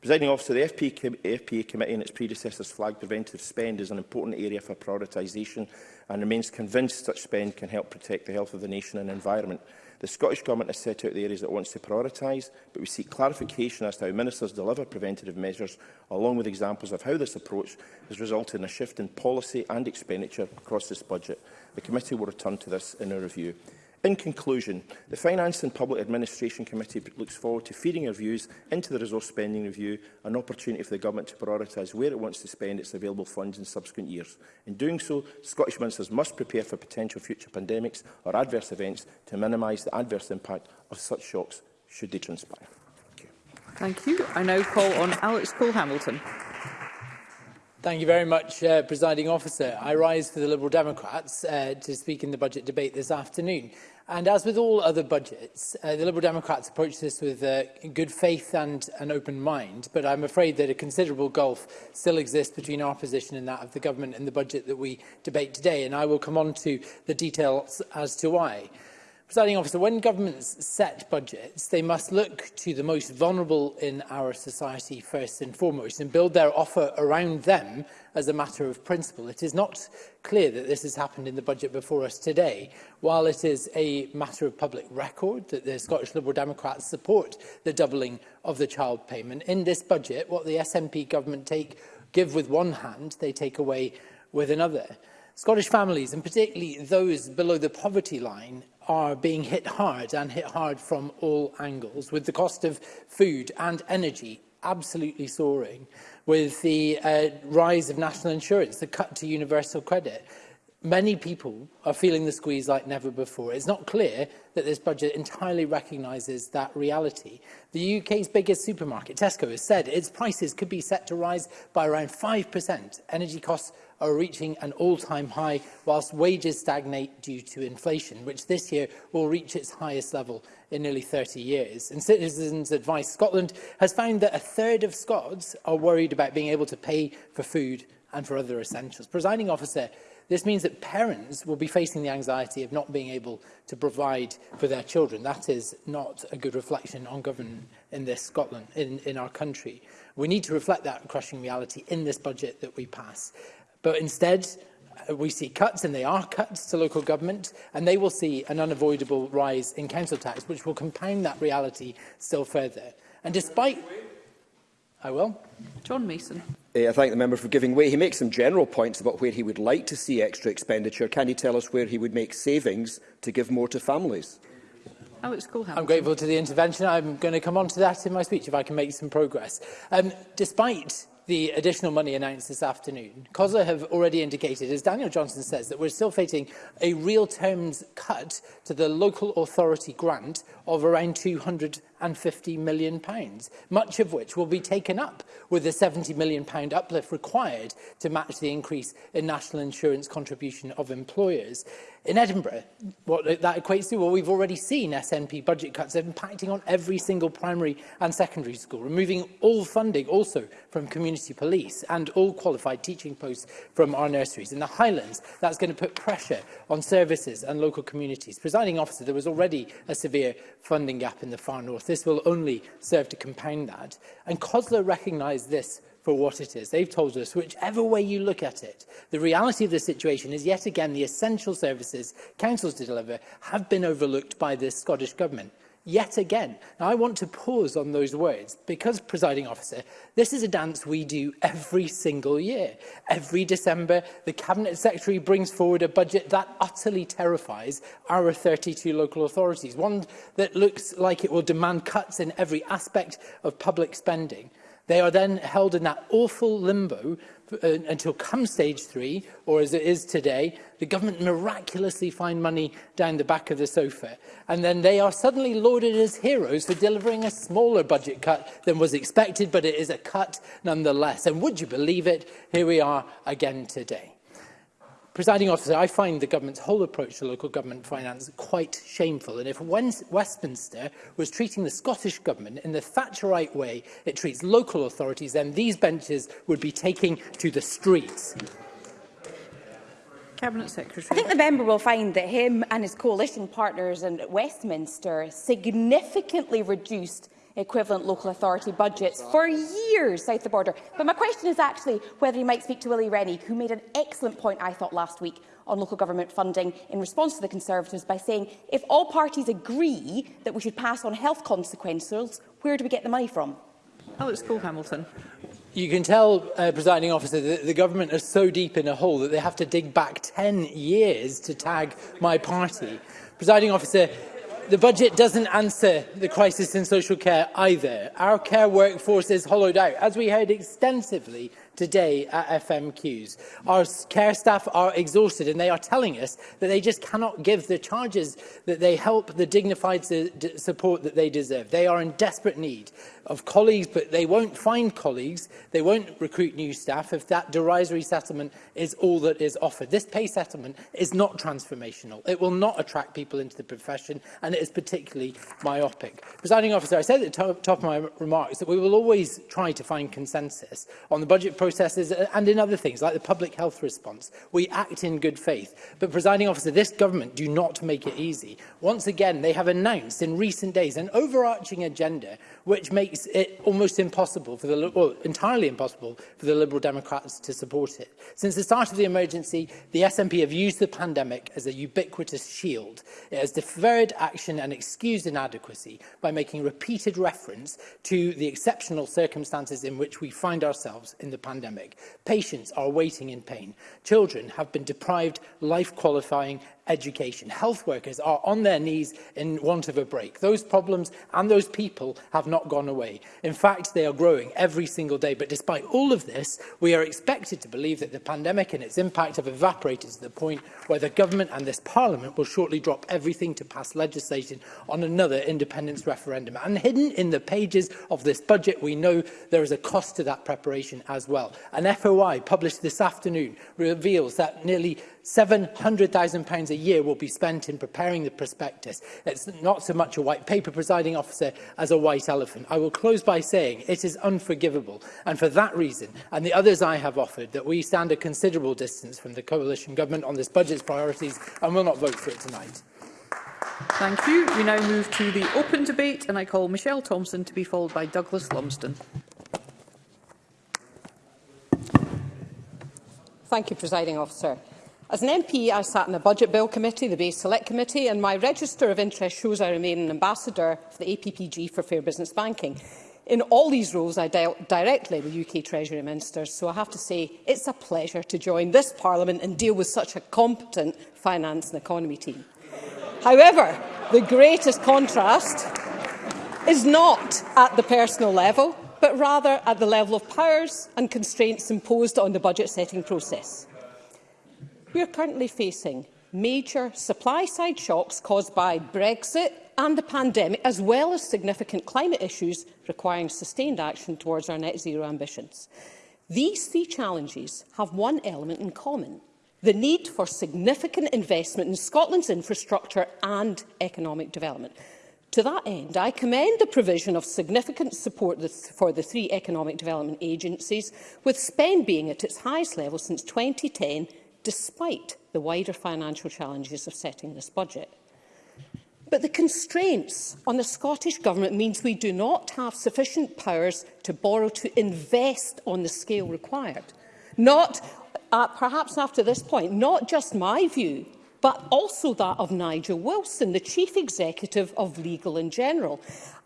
I: Presiding officer, the FPA, com FPA committee and its predecessors flagged preventive spend as an important area for prioritisation and remains convinced such spend can help protect the health of the nation and environment. The Scottish Government has set out the areas that it wants to prioritise, but we seek clarification as to how ministers deliver preventative measures, along with examples of how this approach has resulted in a shift in policy and expenditure across this budget. The committee will return to this in a review. In conclusion, the Finance and Public Administration Committee looks forward to feeding our views into the Resource Spending Review, an opportunity for the Government to prioritise where it wants to spend its available funds in subsequent years. In doing so, Scottish ministers must prepare for potential future pandemics or adverse events to minimise the adverse impact of such shocks should they transpire.
B: Thank you. Thank you. I now call on Alex Cole-Hamilton.
J: Thank you very much, uh, Presiding Officer. I rise for the Liberal Democrats uh, to speak in the budget debate this afternoon. And as with all other budgets, uh, the Liberal Democrats approach this with uh, good faith and an open mind, but I'm afraid that a considerable gulf still exists between our position and that of the government in the budget that we debate today, and I will come on to the details as to why. Presiding officer, when governments set budgets, they must look to the most vulnerable in our society first and foremost and build their offer around them as a matter of principle. It is not clear that this has happened in the budget before us today. While it is a matter of public record that the Scottish Liberal Democrats support the doubling of the child payment, in this budget, what the SNP government take give with one hand, they take away with another. Scottish families, and particularly those below the poverty line, are being hit hard and hit hard from all angles, with the cost of food and energy absolutely soaring, with the uh, rise of national insurance, the cut to universal credit. Many people are feeling the squeeze like never before. It's not clear that this budget entirely recognises that reality. The UK's biggest supermarket, Tesco, has said its prices could be set to rise by around 5%, energy costs are reaching an all-time high, whilst wages stagnate due to inflation, which this year will reach its highest level in nearly 30 years. And Citizens Advice Scotland has found that a third of Scots are worried about being able to pay for food and for other essentials. Presiding officer, this means that parents will be facing the anxiety of not being able to provide for their children. That is not a good reflection on government in this Scotland, in, in our country. We need to reflect that crushing reality in this budget that we pass. But instead, uh, we see cuts, and they are cuts to local government, and they will see an unavoidable rise in council tax, which will compound that reality still further. And despite... I will.
B: John Mason.
G: Eh, I thank the member for giving way. He makes some general points about where he would like to see extra expenditure. Can he tell us where he would make savings to give more to families?
B: Alex oh, Cole
J: I'm grateful to the intervention. I'm going to come on to that in my speech if I can make some progress. Um, despite the additional money announced this afternoon, COSA have already indicated, as Daniel Johnson says, that we're still facing a real terms cut to the local authority grant of around £200 50 million, pounds much of which will be taken up with the £70 million pound uplift required to match the increase in national insurance contribution of employers. In Edinburgh, what that equates to, well, we've already seen SNP budget cuts impacting on every single primary and secondary school, removing all funding also from community police and all qualified teaching posts from our nurseries. In the Highlands, that's going to put pressure on services and local communities. Presiding officer, there was already a severe funding gap in the far north This will only serve to compound that. And COSLA recognise this for what it is. They've told us, whichever way you look at it, the reality of the situation is yet again the essential services councils to deliver have been overlooked by this Scottish Government yet again. Now, I want to pause on those words because, presiding officer, this is a dance we do every single year. Every December, the Cabinet Secretary brings forward a budget that utterly terrifies our 32 local authorities, one that looks like it will demand cuts in every aspect of public spending. They are then held in that awful limbo uh, until come stage three, or as it is today, the government miraculously find money down the back of the sofa. And then they are suddenly lauded as heroes for delivering a smaller budget cut than was expected, but it is a cut nonetheless. And would you believe it, here we are again today. Presiding officer, I find the government's whole approach to local government finance quite shameful. And if Westminster was treating the Scottish government in the Thatcherite way it treats local authorities, then these benches would be taking to the streets.
B: Cabinet Secretary.
A: I think the member will find that him and his coalition partners in Westminster significantly reduced equivalent local authority budgets for years south of the border. But my question is actually whether he might speak to Willie Rennie, who made an excellent point, I thought, last week on local government funding in response to the Conservatives by saying, if all parties agree that we should pass on health consequences, where do we get the money from?
B: Alex Cole Hamilton.
J: You can tell, uh, presiding officer, that the government is so deep in a hole that they have to dig back 10 years to tag my party. Presiding officer, The budget doesn't answer the crisis in social care either. Our care workforce is hollowed out, as we heard extensively today at FMQs. Our care staff are exhausted and they are telling us that they just cannot give the charges that they help the dignified support that they deserve. They are in desperate need of colleagues, but they won't find colleagues. They won't recruit new staff if that derisory settlement is all that is offered. This pay settlement is not transformational. It will not attract people into the profession and it is particularly myopic. Presiding officer, I said at the top of my remarks that we will always try to find consensus on the budget program processes uh, and in other things, like the public health response. We act in good faith. But, presiding officer, this government do not make it easy. Once again, they have announced in recent days an overarching agenda which makes it almost impossible for the, well, entirely impossible for the Liberal Democrats to support it. Since the start of the emergency, the SNP have used the pandemic as a ubiquitous shield. It has deferred action and excused inadequacy by making repeated reference to the exceptional circumstances in which we find ourselves in the pandemic pandemic. Patients are waiting in pain. Children have been deprived life-qualifying education. Health workers are on their knees in want of a break. Those problems and those people have not gone away. In fact, they are growing every single day. But despite all of this, we are expected to believe that the pandemic and its impact have evaporated to the point where the government and this parliament will shortly drop everything to pass legislation on another independence referendum. And hidden in the pages of this budget, we know there is a cost to that preparation as well. An FOI published this afternoon reveals that nearly £700,000 a year will be spent in preparing the prospectus. It's not so much a white paper, presiding officer, as a white elephant. I will close by saying it is unforgivable. And for that reason, and the others I have offered, that we stand a considerable distance from the coalition government on this budget's priorities and will not vote for it tonight.
B: Thank you. We now move to the open debate and I call Michelle Thompson to be followed by Douglas Lumsden.
K: Thank you, Presiding Officer. As an MP, I sat in the Budget Bill Committee, the Base Select Committee, and my register of interest shows I remain an ambassador for the APPG for Fair Business Banking. In all these roles, I dealt directly with UK Treasury Ministers, so I have to say it's a pleasure to join this Parliament and deal with such a competent finance and economy team. However, the greatest contrast is not at the personal level, but rather at the level of powers and constraints imposed on the budget-setting process. We are currently facing major supply-side shocks caused by Brexit and the pandemic, as well as significant climate issues requiring sustained action towards our net zero ambitions. These three challenges have one element in common, the need for significant investment in Scotland's infrastructure and economic development. To that end, I commend the provision of significant support for the three economic development agencies, with spend being at its highest level since 2010 despite the wider financial challenges of setting this budget. But the constraints on the Scottish Government means we do not have sufficient powers to borrow to invest on the scale required. Not, uh, perhaps after this point, not just my view but also that of Nigel Wilson, the Chief Executive of Legal in General.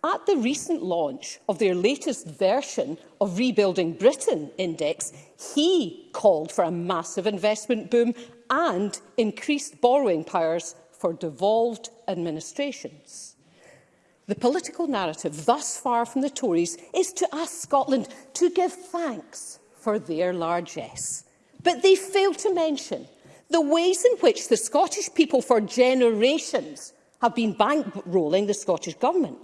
K: At the recent launch of their latest version of Rebuilding Britain Index, he called for a massive investment boom and increased borrowing powers for devolved administrations. The political narrative thus far from the Tories is to ask Scotland to give thanks for their largesse. But they fail to mention The ways in which the Scottish people for generations have been bankrolling the Scottish Government.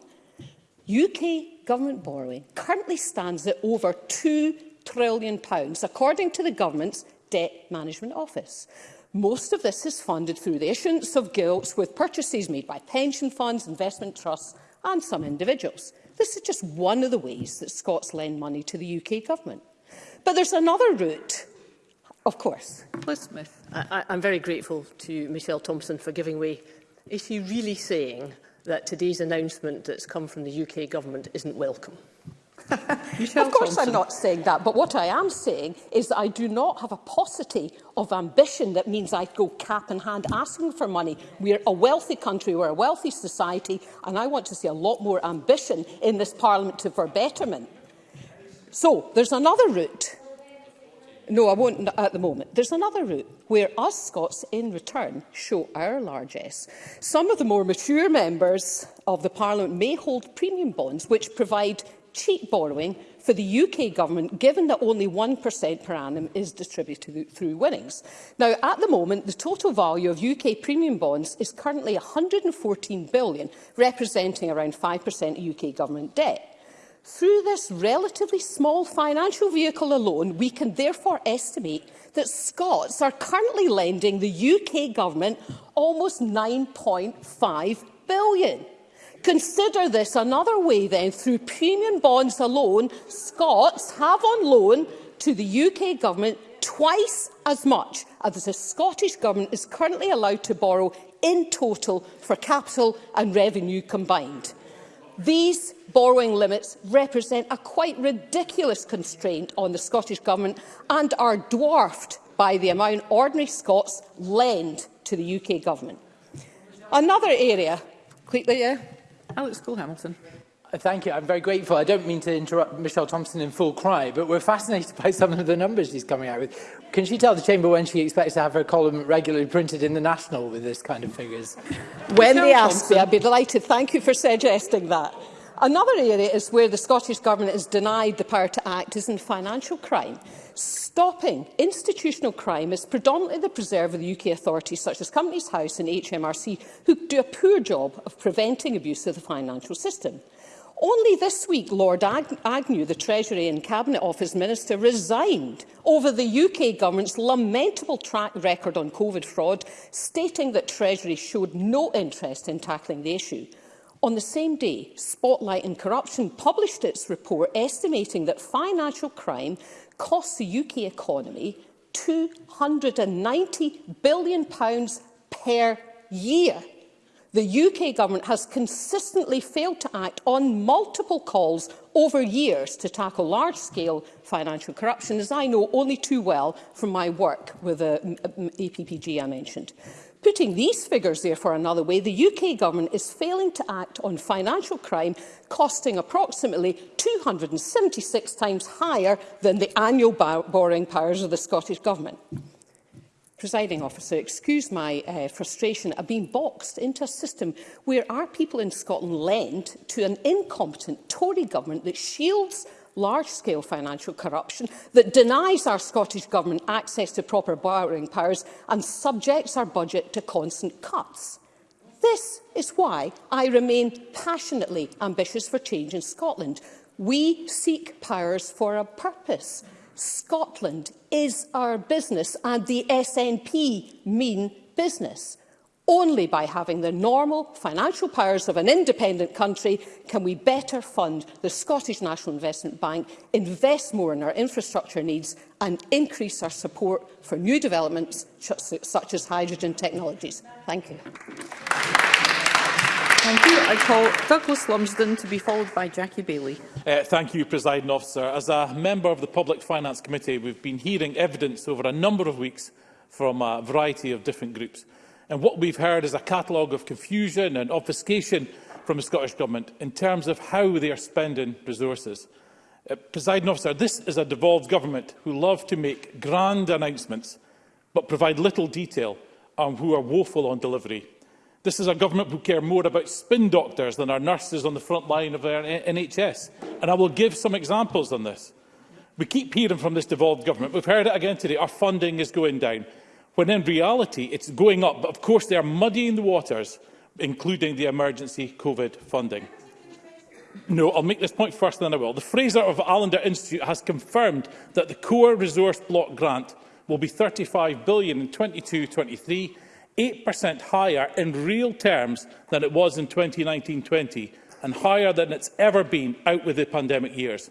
K: UK government borrowing currently stands at over £2 trillion, according to the government's Debt Management Office. Most of this is funded through the issuance of gilts with purchases made by pension funds, investment trusts and some individuals. This is just one of the ways that Scots lend money to the UK government. But there's another route Of course.
B: Liz Smith.
F: I, I'm very grateful to Michelle Thompson for giving way. Is she really saying that today's announcement that's come from the UK government isn't welcome?
K: Michelle of course Thompson. I'm not saying that, but what I am saying is that I do not have a paucity of ambition that means I go cap in hand asking for money. We're a wealthy country, we're a wealthy society, and I want to see a lot more ambition in this Parliament to, for betterment. So there's another route No, I won't at the moment. There's another route where us Scots, in return, show our largesse. Some of the more mature members of the Parliament may hold premium bonds, which provide cheap borrowing for the UK government, given that only 1% per annum is distributed through winnings. Now, at the moment, the total value of UK premium bonds is currently 114 billion, representing around 5% of UK government debt. Through this relatively small financial vehicle alone, we can therefore estimate that Scots are currently lending the UK government almost 9.5 billion. Consider this another way then, through premium bonds alone, Scots have on loan to the UK government twice as much as the Scottish Government is currently allowed to borrow in total for capital and revenue combined. These borrowing limits represent a quite ridiculous constraint on the Scottish Government and are dwarfed by the amount ordinary Scots lend to the UK Government. Another area... Quickly, yeah.
B: Alex Cole-Hamilton.
J: Uh, thank you. I'm very grateful. I don't mean to interrupt Michelle Thompson in full cry, but we're fascinated by some of the numbers she's coming out with. Can she tell the Chamber when she expects to have her column regularly printed in the National with this kind of figures?
K: When Michelle they ask Thompson. me, I'd be delighted. Thank you for suggesting that. Another area is where the Scottish Government is denied the power to act is in financial crime. Stopping institutional crime is predominantly the preserve of the UK authorities such as Companies House and HMRC who do a poor job of preventing abuse of the financial system. Only this week, Lord Ag Agnew, the Treasury and Cabinet Office Minister, resigned over the UK government's lamentable track record on COVID fraud, stating that Treasury showed no interest in tackling the issue. On the same day, Spotlight and Corruption published its report estimating that financial crime costs the UK economy £290 billion per year the UK government has consistently failed to act on multiple calls over years to tackle large-scale financial corruption, as I know only too well from my work with the uh, uh, APPG I mentioned. Putting these figures, therefore, another way, the UK government is failing to act on financial crime costing approximately 276 times higher than the annual borrowing powers of the Scottish Government presiding officer, excuse my uh, frustration of being boxed into a system where our people in Scotland lend to an incompetent Tory government that shields large-scale financial corruption, that denies our Scottish Government access to proper borrowing powers and subjects our budget to constant cuts. This is why I remain passionately ambitious for change in Scotland. We seek powers for a purpose. Scotland is our business and the SNP mean business. Only by having the normal financial powers of an independent country can we better fund the Scottish National Investment Bank, invest more in our infrastructure needs and increase our support for new developments such as hydrogen technologies. Thank you.
B: Thank you. I call Douglas Lumsden to be followed by Jackie Bailey.
L: Uh, thank you, President Officer. As a member of the Public Finance Committee, we've been hearing evidence over a number of weeks from a variety of different groups. And what we've heard is a catalogue of confusion and obfuscation from the Scottish Government in terms of how they are spending resources. Uh, President Officer, this is a devolved government who love to make grand announcements but provide little detail on who are woeful on delivery. This is a government who care more about spin doctors than our nurses on the front line of our NHS. And I will give some examples on this. We keep hearing from this devolved government. We've heard it again today. Our funding is going down. When in reality, it's going up. But of course, they are muddying the waters, including the emergency COVID funding. No, I'll make this point first, then I will. The Fraser of Allender Institute has confirmed that the core resource block grant will be 35 billion in 22-23 8% higher in real terms than it was in 2019-20 and higher than it's ever been out with the pandemic years.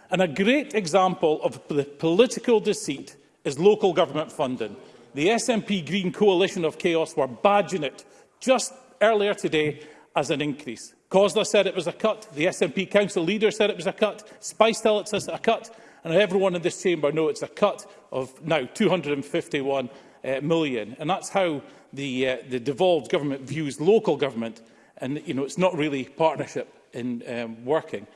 L: And a great example of the political deceit is local government funding. The SNP Green Coalition of Chaos were badging it just earlier today as an increase. Cosler said it was a cut. The SNP council leader said it was a cut. Spice tell says it's a cut. And everyone in this chamber knows it's a cut of now 251 uh, million. And that's how the, uh, the devolved government views local government. And you know, it's not really partnership in um, working.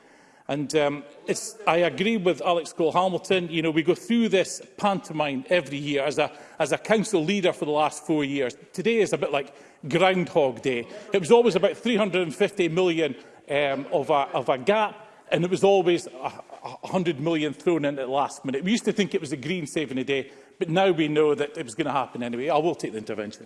L: And um, it's, I agree with Alex Cole-Hamilton. You know, we go through this pantomime every year as a, as a council leader for the last four years. Today is a bit like Groundhog Day. It was always about 350 million um, of, a, of a gap, and it was always a, 100 million thrown in at the last minute. We used to think it was a green saving a day, but now we know that it was going to happen anyway. I will take the intervention.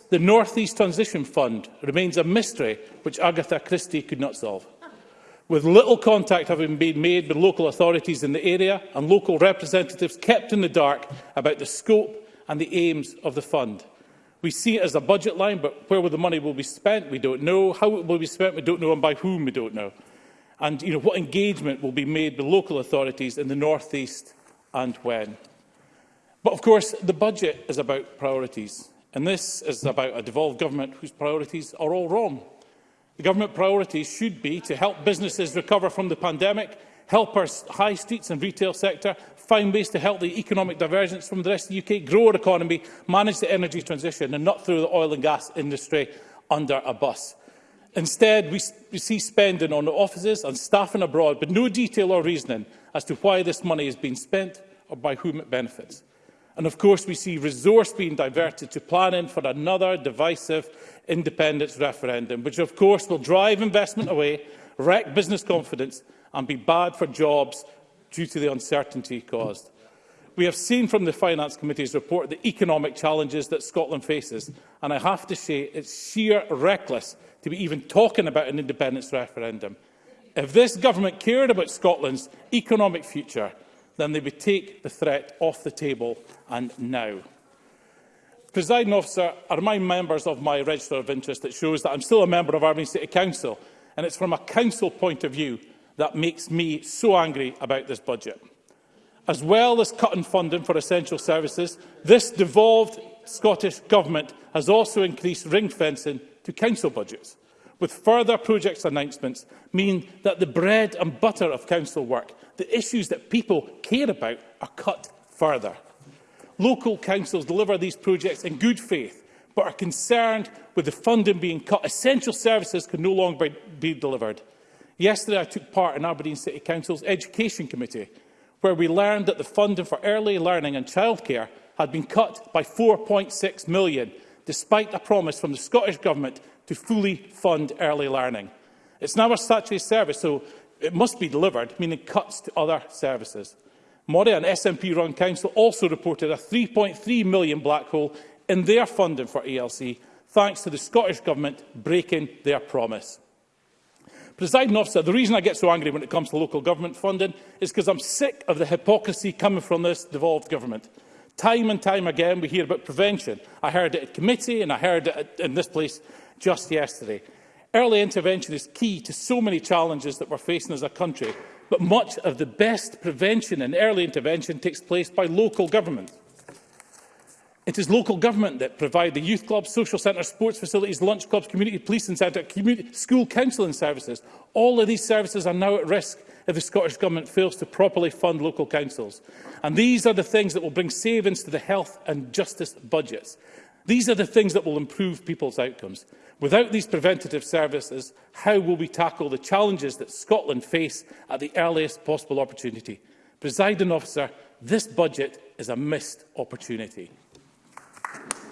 M: the
L: North East Transition Fund remains a mystery which Agatha Christie could not solve with little contact having been made with local authorities in the area and local representatives kept in the dark about the scope and the aims of the fund. We see it as a budget line, but where will the money will be spent, we don't know. How it will be spent, we don't know, and by whom, we don't know. And you know, what engagement will be made with local authorities in the North East and when. But of course, the budget is about priorities, and this is about a devolved government whose priorities are all wrong. The government priorities should be to help businesses recover from the pandemic, help our high streets and retail sector, find ways to help the economic divergence from the rest of the UK, grow our economy, manage the energy transition and not throw the oil and gas industry under a bus. Instead, we, we see spending on offices and staffing abroad, but no detail or reasoning as to why this money is being spent or by whom it benefits. And of course, we see resource being diverted to planning for another divisive independence referendum, which of course will drive investment away, wreck business confidence and be bad for jobs due to the uncertainty caused. We have seen from the Finance Committee's report the economic challenges that Scotland faces, and I have to say it's sheer reckless to be even talking about an independence referendum. If this government cared about Scotland's economic future, then they would take the threat off the table and now. Presiding officer, I remind members of my register of interest that shows that I'm still a member of Aberdeen City Council, and it's from a council point of view that makes me so angry about this budget. As well as cutting funding for essential services, this devolved Scottish Government has also increased ring fencing to council budgets with further projects announcements mean that the bread and butter of council work, the issues that people care about, are cut further. Local councils deliver these projects in good faith, but are concerned with the funding being cut. Essential services can no longer be delivered. Yesterday, I took part in Aberdeen City Council's Education Committee, where we learned that the funding for early learning and childcare had been cut by 4.6 million, despite a promise from the Scottish Government to fully fund early learning. It's now a statutory service, so it must be delivered, meaning cuts to other services. Moria and SNP-run council also reported a 3.3 million black hole in their funding for ELC, thanks to the Scottish Government breaking their promise. Presiding officer, the reason I get so angry when it comes to local government funding is because I'm sick of the hypocrisy coming from this devolved government. Time and time again, we hear about prevention. I heard it at committee and I heard it in this place just yesterday. Early intervention is key to so many challenges that we're facing as a country, but much of the best prevention and early intervention takes place by local government. It is local government that provide the youth clubs, social centres, sports facilities, lunch clubs, community policing centre, community, school counselling services. All of these services are now at risk if the Scottish Government fails to properly fund local councils. And these are the things that will bring savings to the health and justice budgets. These are the things that will improve people's outcomes. Without these preventative services, how will we tackle the challenges that Scotland face at the earliest possible opportunity? Presiding officer, this budget is a missed opportunity.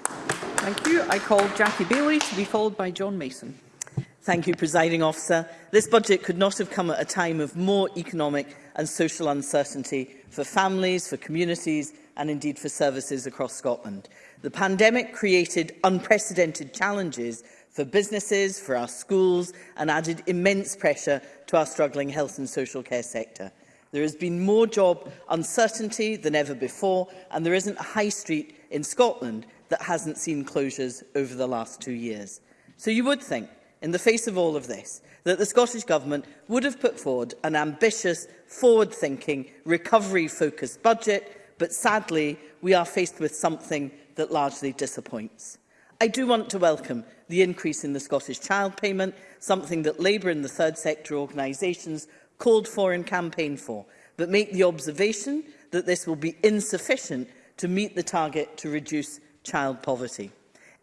B: Thank you. I call Jackie Bailey to be followed by John Mason.
N: Thank you, Presiding Officer. This budget could not have come at a time of more economic and social uncertainty for families, for communities and indeed for services across Scotland. The pandemic created unprecedented challenges for businesses, for our schools and added immense pressure to our struggling health and social care sector. There has been more job uncertainty than ever before and there isn't a high street in Scotland that hasn't seen closures over the last two years. So you would think, in the face of all of this, that the Scottish Government would have put forward an ambitious, forward-thinking, recovery-focused budget, but sadly, we are faced with something that largely disappoints. I do want to welcome the increase in the Scottish Child Payment, something that Labour and the third sector organisations called for and campaigned for, but make the observation that this will be insufficient to meet the target to reduce child poverty.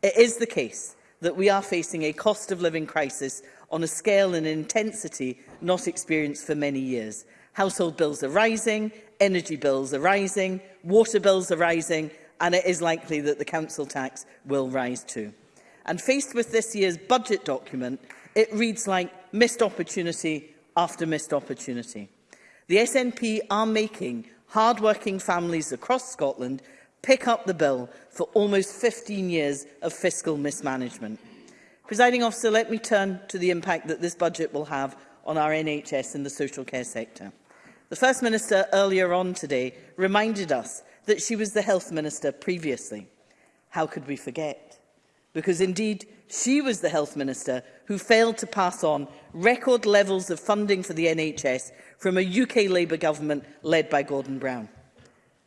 N: It is the case that we are facing a cost of living crisis on a scale and intensity not experienced for many years. Household bills are rising, energy bills are rising, water bills are rising, and it is likely that the council tax will rise too and faced with this year's budget document, it reads like missed opportunity after missed opportunity. The SNP are making hard-working families across Scotland pick up the bill for almost 15 years of fiscal mismanagement. Presiding officer, let me turn to the impact that this budget will have on our NHS and the social care sector. The First Minister earlier on today reminded us that she was the Health Minister previously. How could we forget? because indeed she was the health minister who failed to pass on record levels of funding for the NHS from a UK Labour government led by Gordon Brown.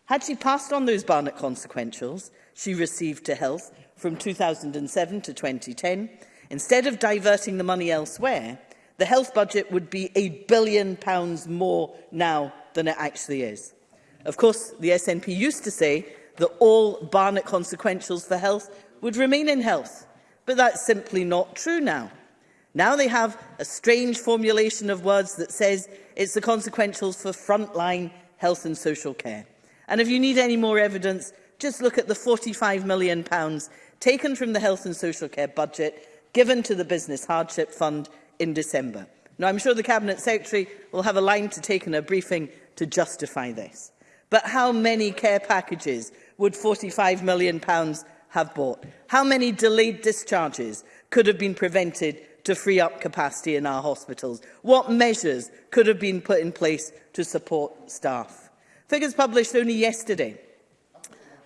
N: Had she passed on those Barnett consequentials she received to health from 2007 to 2010, instead of diverting the money elsewhere, the health budget would be a billion pounds more now than it actually is. Of course, the SNP used to say that all Barnett consequentials for health would remain in health. But that's simply not true now. Now they have a strange formulation of words that says it's the consequentials for frontline health and social care. And if you need any more evidence, just look at the £45 million pounds taken from the health and social care budget given to the Business Hardship Fund in December. Now, I'm sure the Cabinet Secretary will have a line to take in a briefing to justify this. But how many care packages would £45 million pounds have bought? How many delayed discharges could have been prevented to free up capacity in our hospitals? What measures could have been put in place to support staff? Figures published only yesterday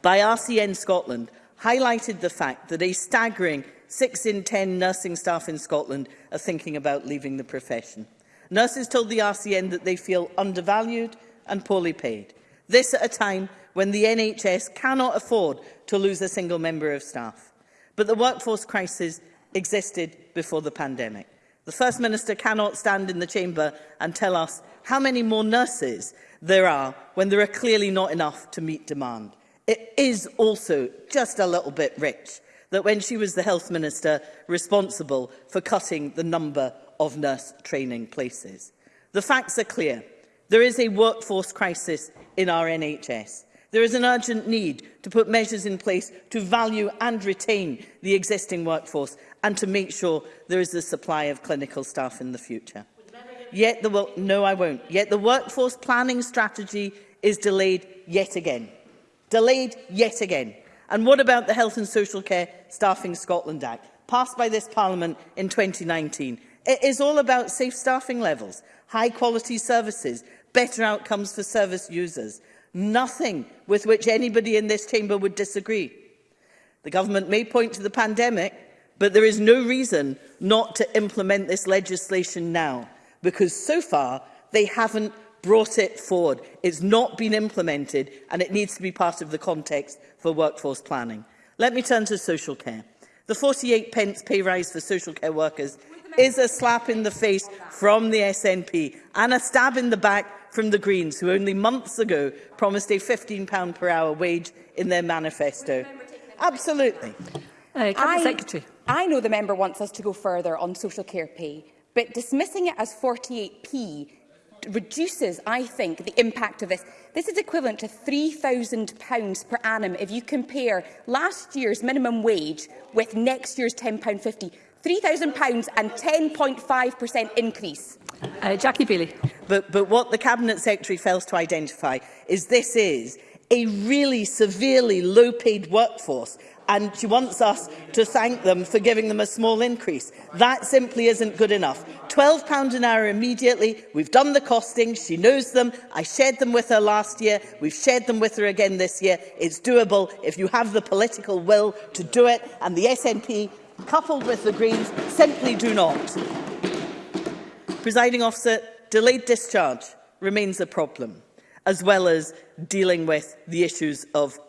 N: by RCN Scotland highlighted the fact that a staggering 6 in 10 nursing staff in Scotland are thinking about leaving the profession. Nurses told the RCN that they feel undervalued and poorly paid. This at a time when the NHS cannot afford to lose a single member of staff. But the workforce crisis existed before the pandemic. The First Minister cannot stand in the chamber and tell us how many more nurses there are when there are clearly not enough to meet demand. It is also just a little bit rich that when she was the Health Minister responsible for cutting the number of nurse training places. The facts are clear. There is a workforce crisis in our NHS. There is an urgent need to put measures in place to value and retain the existing workforce and to make sure there is a supply of clinical staff in the future. Yet the well, no, I won't. Yet the workforce planning strategy is delayed yet again. Delayed yet again. And what about the Health and Social Care Staffing Scotland Act, passed by this Parliament in 2019? It is all about safe staffing levels, high quality services, better outcomes for service users. Nothing with which anybody in this chamber would disagree. The government may point to the pandemic, but there is no reason not to implement this legislation now, because so far they haven't brought it forward. It's not been implemented and it needs to be part of the context for workforce planning. Let me turn to social care. The 48 pence pay rise for social care workers is a slap in the face from the SNP and a stab in the back from the Greens, who only months ago promised a £15 per hour wage in their manifesto. Absolutely.
A: Uh, I, Secretary. I know the member wants us to go further on social care pay, but dismissing it as 48p reduces, I think, the impact of this. This is equivalent to £3,000 per annum if you compare last year's minimum wage with next year's £10.50. £3,000 and 10.5% increase.
N: Uh, Jackie Bailey. But, but what the Cabinet Secretary fails to identify is this is a really severely low-paid workforce and she wants us to thank them for giving them a small increase. That simply isn't good enough. £12 an hour immediately. We've done the costing. She knows them. I shared them with her last year. We've shared them with her again this year. It's doable if you have the political will to do it. And the SNP coupled with the Greens, simply do not. Presiding officer, delayed discharge remains a problem, as well as dealing with the issues of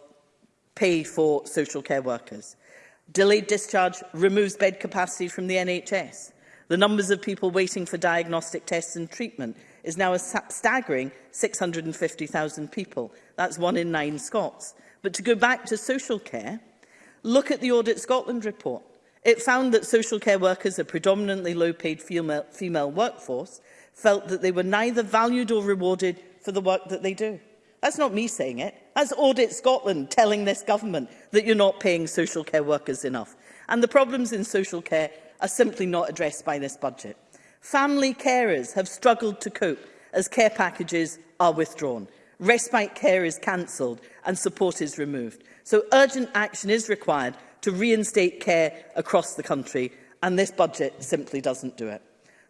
N: pay for social care workers. Delayed discharge removes bed capacity from the NHS. The numbers of people waiting for diagnostic tests and treatment is now a staggering 650,000 people. That's one in nine Scots. But to go back to social care, look at the Audit Scotland report. It found that social care workers, a predominantly low-paid female, female workforce, felt that they were neither valued or rewarded for the work that they do. That's not me saying it. That's Audit Scotland telling this government that you're not paying social care workers enough. And the problems in social care are simply not addressed by this budget. Family carers have struggled to cope as care packages are withdrawn. Respite care is cancelled and support is removed. So urgent action is required to reinstate care across the country, and this budget simply doesn't do it.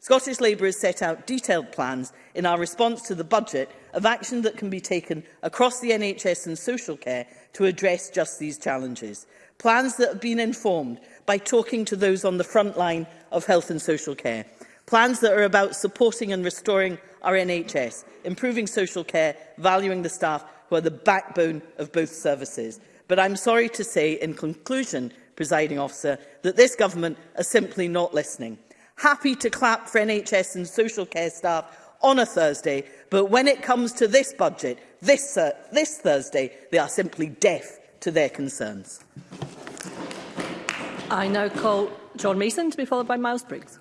N: Scottish Labour has set out detailed plans in our response to the budget of action that can be taken across the NHS and social care to address just these challenges. Plans that have been informed by talking to those on the front line of health and social care. Plans that are about supporting and restoring our NHS, improving social care, valuing the staff who are the backbone of both services. But I'm sorry to say, in conclusion, presiding officer, that this government is simply not listening. Happy to clap for NHS and social care staff on a Thursday, but when it comes to this budget, this, uh, this Thursday, they are simply deaf to their concerns.
F: I now call John Mason to be followed by Miles Briggs.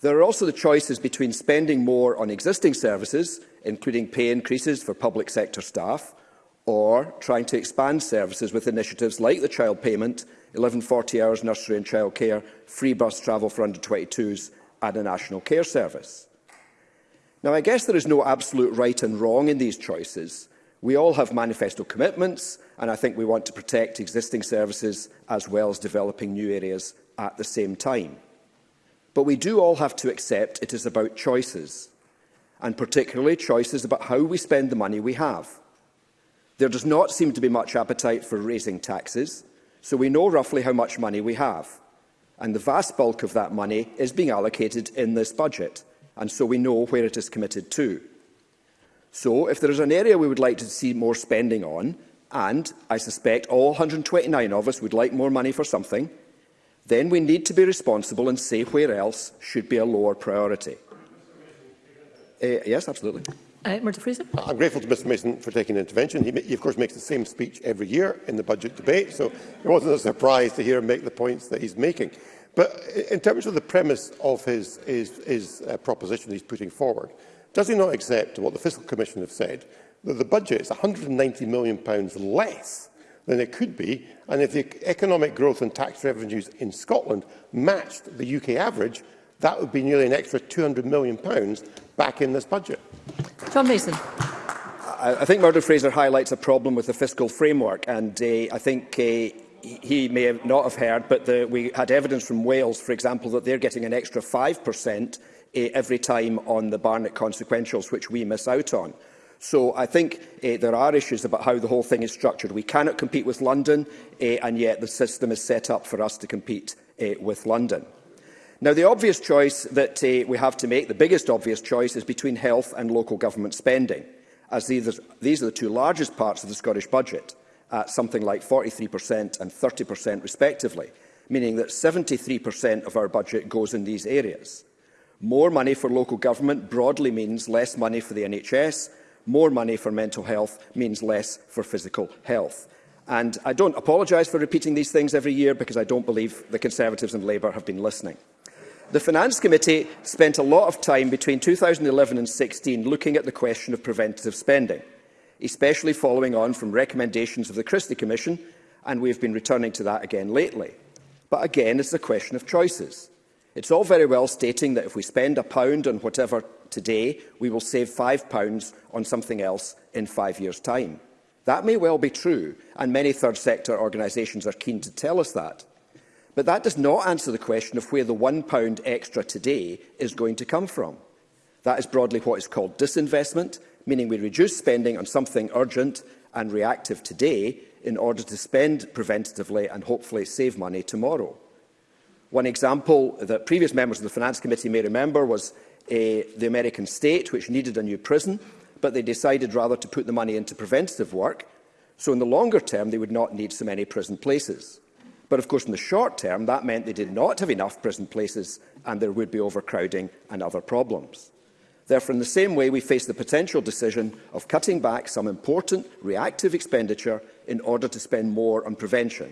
G: There are also the choices between spending more on existing services, including pay increases for public sector staff, or trying to expand services with initiatives like the child payment, 1140 hours nursery and child care, free bus travel for under-22s and a national care service. Now, I guess there is no absolute right and wrong in these choices. We all have manifesto commitments, and I think we want to protect existing services as well as developing new areas at the same time. But we do all have to accept it is about choices, and particularly choices about how we spend the money we have. There does not seem to be much appetite for raising taxes, so we know roughly how much money we have. And the vast bulk of that money is being allocated in this budget, and so we know where it is committed to. So if there is an area we would like to see more spending on, and I suspect all 129 of us would like more money for something, then we need to be responsible and say where else should be a lower priority. Uh, yes, absolutely.
F: Uh, Murdo Fraser.
O: I'm grateful to Mr Mason for taking an intervention. He, he, of course, makes the same speech every year in the budget debate, so it wasn't a surprise to hear him make the points that he's making. But in terms of the premise of his, his, his uh, proposition he's putting forward, does he not accept what the Fiscal Commission have said, that the budget is £190 million less than it could be, and if the e, economic growth and tax revenues in Scotland matched the UK average, that would be nearly an extra £200 million back in this budget.
F: John Mason.
G: I, I think Murdo Fraser highlights a problem with the fiscal framework, and uh, I think uh, he may have not have heard, but the, we had evidence from Wales, for example, that they're getting an extra 5% eh, uh, every time on the Barnett consequentials, which we miss out on. So I think eh, there are issues about how the whole thing is structured. We cannot compete with London, eh, and yet the system is set up for us to compete eh, with London. Now, the obvious choice that uh, we have to make, the biggest obvious choice, is between health and local government spending, as these are the two largest parts of the Scottish budget, at uh, something like 43% and 30% respectively, meaning that 73% of our budget goes in these areas. More money for local government broadly means less money for the NHS. More money for mental health means less for physical health. And I don't apologise for repeating these things every year because I don't believe the Conservatives and Labour have been listening. The Finance Committee spent a lot of time between 2011 and 16 looking at the question of preventative spending, especially following on from recommendations of the Christie Commission, and we have been returning to that again lately. But again, it's a question of choices. It's all very well stating that if we spend a pound on whatever today, we will save five pounds on something else in five years' time. That may well be true, and many third sector organisations are keen to tell us that. But that does not answer the question of where the £1 extra today is going to come from. That is broadly what is called disinvestment, meaning we reduce spending on something urgent and reactive today in order to spend preventatively and hopefully save money tomorrow. One example that previous members of the Finance Committee may remember was a, eh, the American state, which needed a new prison, but they decided rather to put the money into preventative work, so in the longer term they would not need so many prison places. But of course, in the short term, that meant they did not have enough prison places and there would be overcrowding and other problems. Therefore, in the same way, we face the potential decision of cutting back some important reactive expenditure in order to spend more on prevention.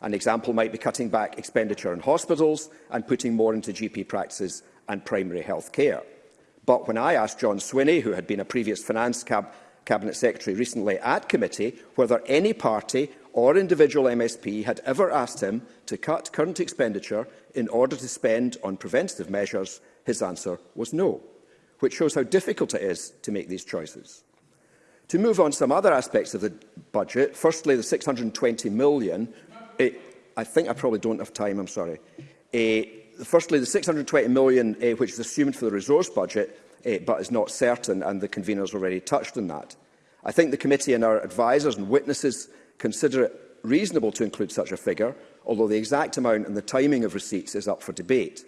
G: An example might be cutting back expenditure in hospitals and putting more into GP practices and primary health care. But when I asked John Swinney, who had been a previous finance cab Cabinet Secretary recently at committee, whether any party or individual MSP had ever asked him to cut current expenditure in order to spend on preventative measures, his answer was no, which shows how difficult it is to make these choices. To move on to some other aspects of the budget, firstly, the £620 million, it, eh, I think I probably don't have time, I'm sorry. Eh, firstly, the £620 million, eh, which is assumed for the resource budget, eh, but is not certain, and the conveners already touched on that. I think the committee and our advisers and witnesses consider it reasonable to include such a figure, although the exact amount and the timing of receipts is up for debate.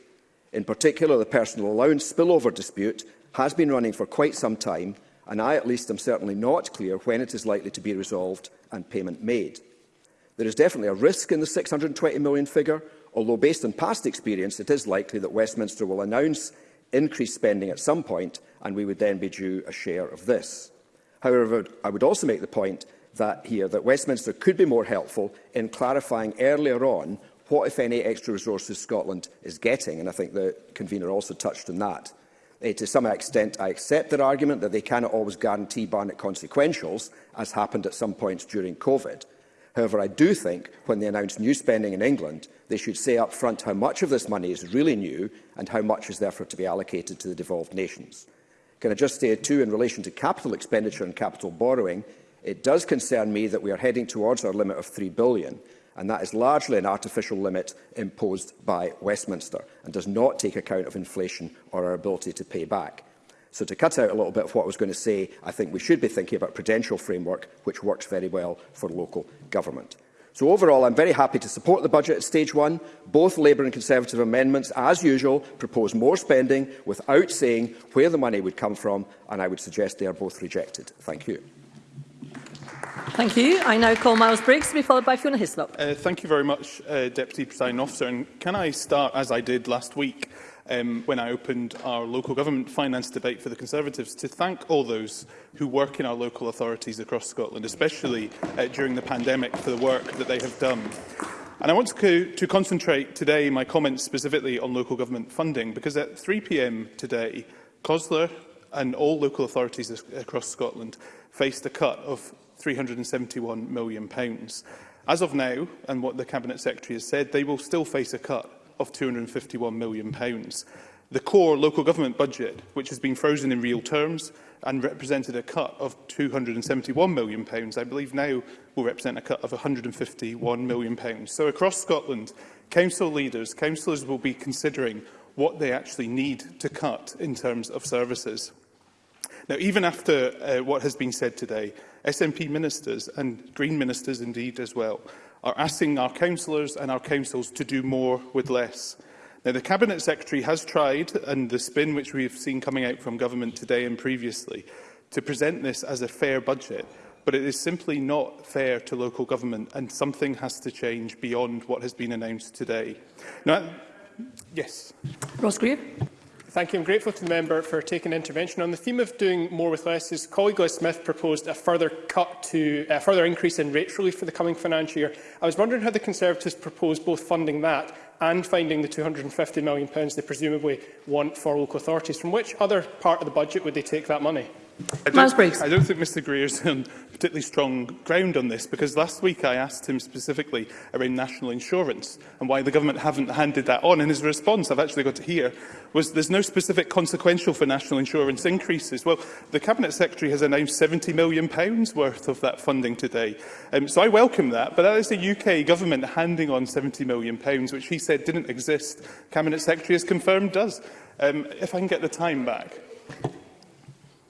G: In particular, the personal allowance spillover dispute has been running for quite some time, and I at least am certainly not clear when it is likely to be resolved and payment made. There is definitely a risk in the 620 million figure, although based on past experience it is likely that Westminster will announce increased spending at some point and we would then be due a share of this. However, I would also make the point that here, that Westminster could be more helpful in clarifying earlier on what, if any, extra resources Scotland is getting, and I think the convener also touched on that. Uh, to some extent, I accept their argument that they cannot always guarantee Barnett consequentials, as happened at some points during COVID. However, I do think when they announce new spending in England, they should say up front how much of this money is really new and how much is therefore to be allocated to the devolved nations. Can I just say, too, in relation to capital expenditure and capital borrowing, It does concern me that we are heading towards our limit of 3 billion, and that is largely an artificial limit imposed by Westminster and does not take account of inflation or our ability to pay back. So to cut out a little bit of what I was going to say, I think we should be thinking about prudential framework, which works very well for local government. So overall, I'm very happy to support the budget at stage one. Both Labour and Conservative amendments, as usual, propose more spending without saying where the money would come from, and I would suggest they are both rejected. Thank you.
P: Thank you. I now call Miles Briggs to be followed by Fiona Hislop.
D: Uh, thank you very much, uh, Deputy Presiding Officer. And can I start, as I did last week, um, when I opened our local government finance debate for the Conservatives, to thank all those who work in our local authorities across Scotland, especially uh, during the pandemic, for the work that they have done. And I want to, to concentrate today my comments specifically on local government funding, because at 3pm today, COSLER and all local authorities across Scotland faced a cut of £371 million. As of now, and what the Cabinet Secretary has said, they will still face a cut of £251 million. The core local government budget, which has been frozen in real terms and represented a cut of £271 million, I believe now will represent a cut of £151 million. So across Scotland, council leaders, councillors will be considering what they actually need to cut in terms of services. Now, even after uh, what has been said today, SNP ministers and Green ministers indeed as well are asking our councillors and our councils to do more with less. Now, the Cabinet Secretary has tried, and the spin which we have seen coming out from government today and previously, to present this as a fair budget, but it is simply not fair to local government, and something has to change beyond what has been announced today. Now, yes.
P: Ross Greer.
Q: Thank you. I'm grateful to the member for taking intervention. On the theme of doing more with less, his colleague Liz Smith proposed a further cut to a further increase in rate relief for the coming financial year. I was wondering how the Conservatives propose both funding that and finding the £250 million they presumably want for local authorities. From which other part of the budget would they take that money?
D: I don't, Briggs. I don't think Mr Greer's on um, particularly strong ground on this because last week I asked him specifically around national insurance and why the government haven't handed that on. And his response, I've actually got to hear, was there's no specific consequential for national insurance increases. Well, the Cabinet Secretary has announced £70 million pounds worth of that funding today. Um, so I welcome that, but that is the UK government handing on £70 million, pounds, which he said didn't exist. Cabinet Secretary has confirmed does. Um, if I can get the time back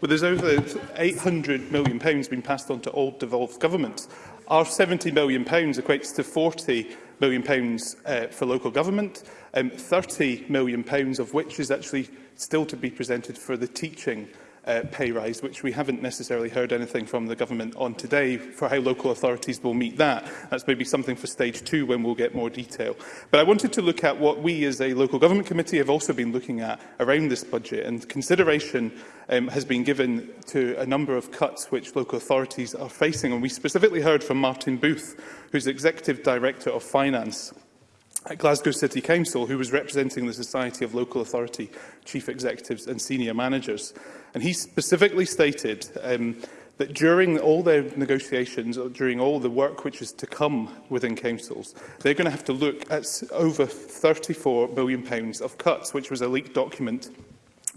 D: Well, there's over £800 million pounds been passed on to all devolved governments. Our £70 million pounds equates to £40 million pounds, uh, for local government um, £30 million, pounds, of which is actually still to be presented for the teaching uh, pay rise, which we haven't necessarily heard anything from the government on today for how local authorities will meet that. That's maybe something for stage two when we'll get more detail. But I wanted to look at what we as a local government committee have also been looking at around this budget and consideration um, has been given to a number of cuts which local authorities are facing. And we specifically heard from Martin Booth, who's Executive Director of Finance, at Glasgow City Council who was representing the Society of Local Authority Chief Executives and Senior Managers. And he specifically stated um, that during all their negotiations, or during all the work which is to come within councils, they're going to have to look at over £34 billion pounds of cuts, which was a leaked document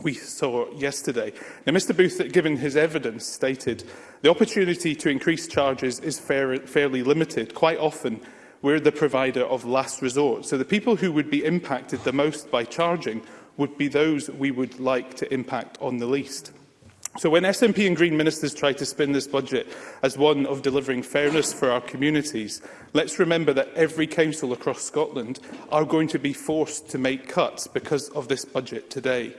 D: we saw yesterday. Now, Mr Booth, given his evidence, stated the opportunity to increase charges is fair, fairly limited. Quite often, we're the provider of last resort. So the people who would be impacted the most by charging would be those we would like to impact on the least. So when SNP and Green ministers try to spin this budget as one of delivering fairness for our communities, let's remember that every council across Scotland are going to be forced to make cuts because of this budget today.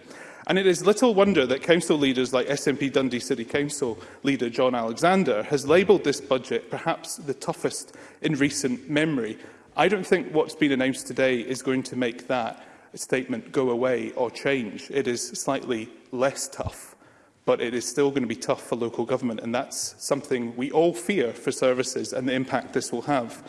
D: And it is little wonder that council leaders like SNP Dundee City Council leader John Alexander has labelled this budget perhaps the toughest in recent memory. I don't think what's been announced today is going to make that statement go away or change. It is slightly less tough, but it is still going to be tough for local government, and that's something we all fear for services and the impact this will have.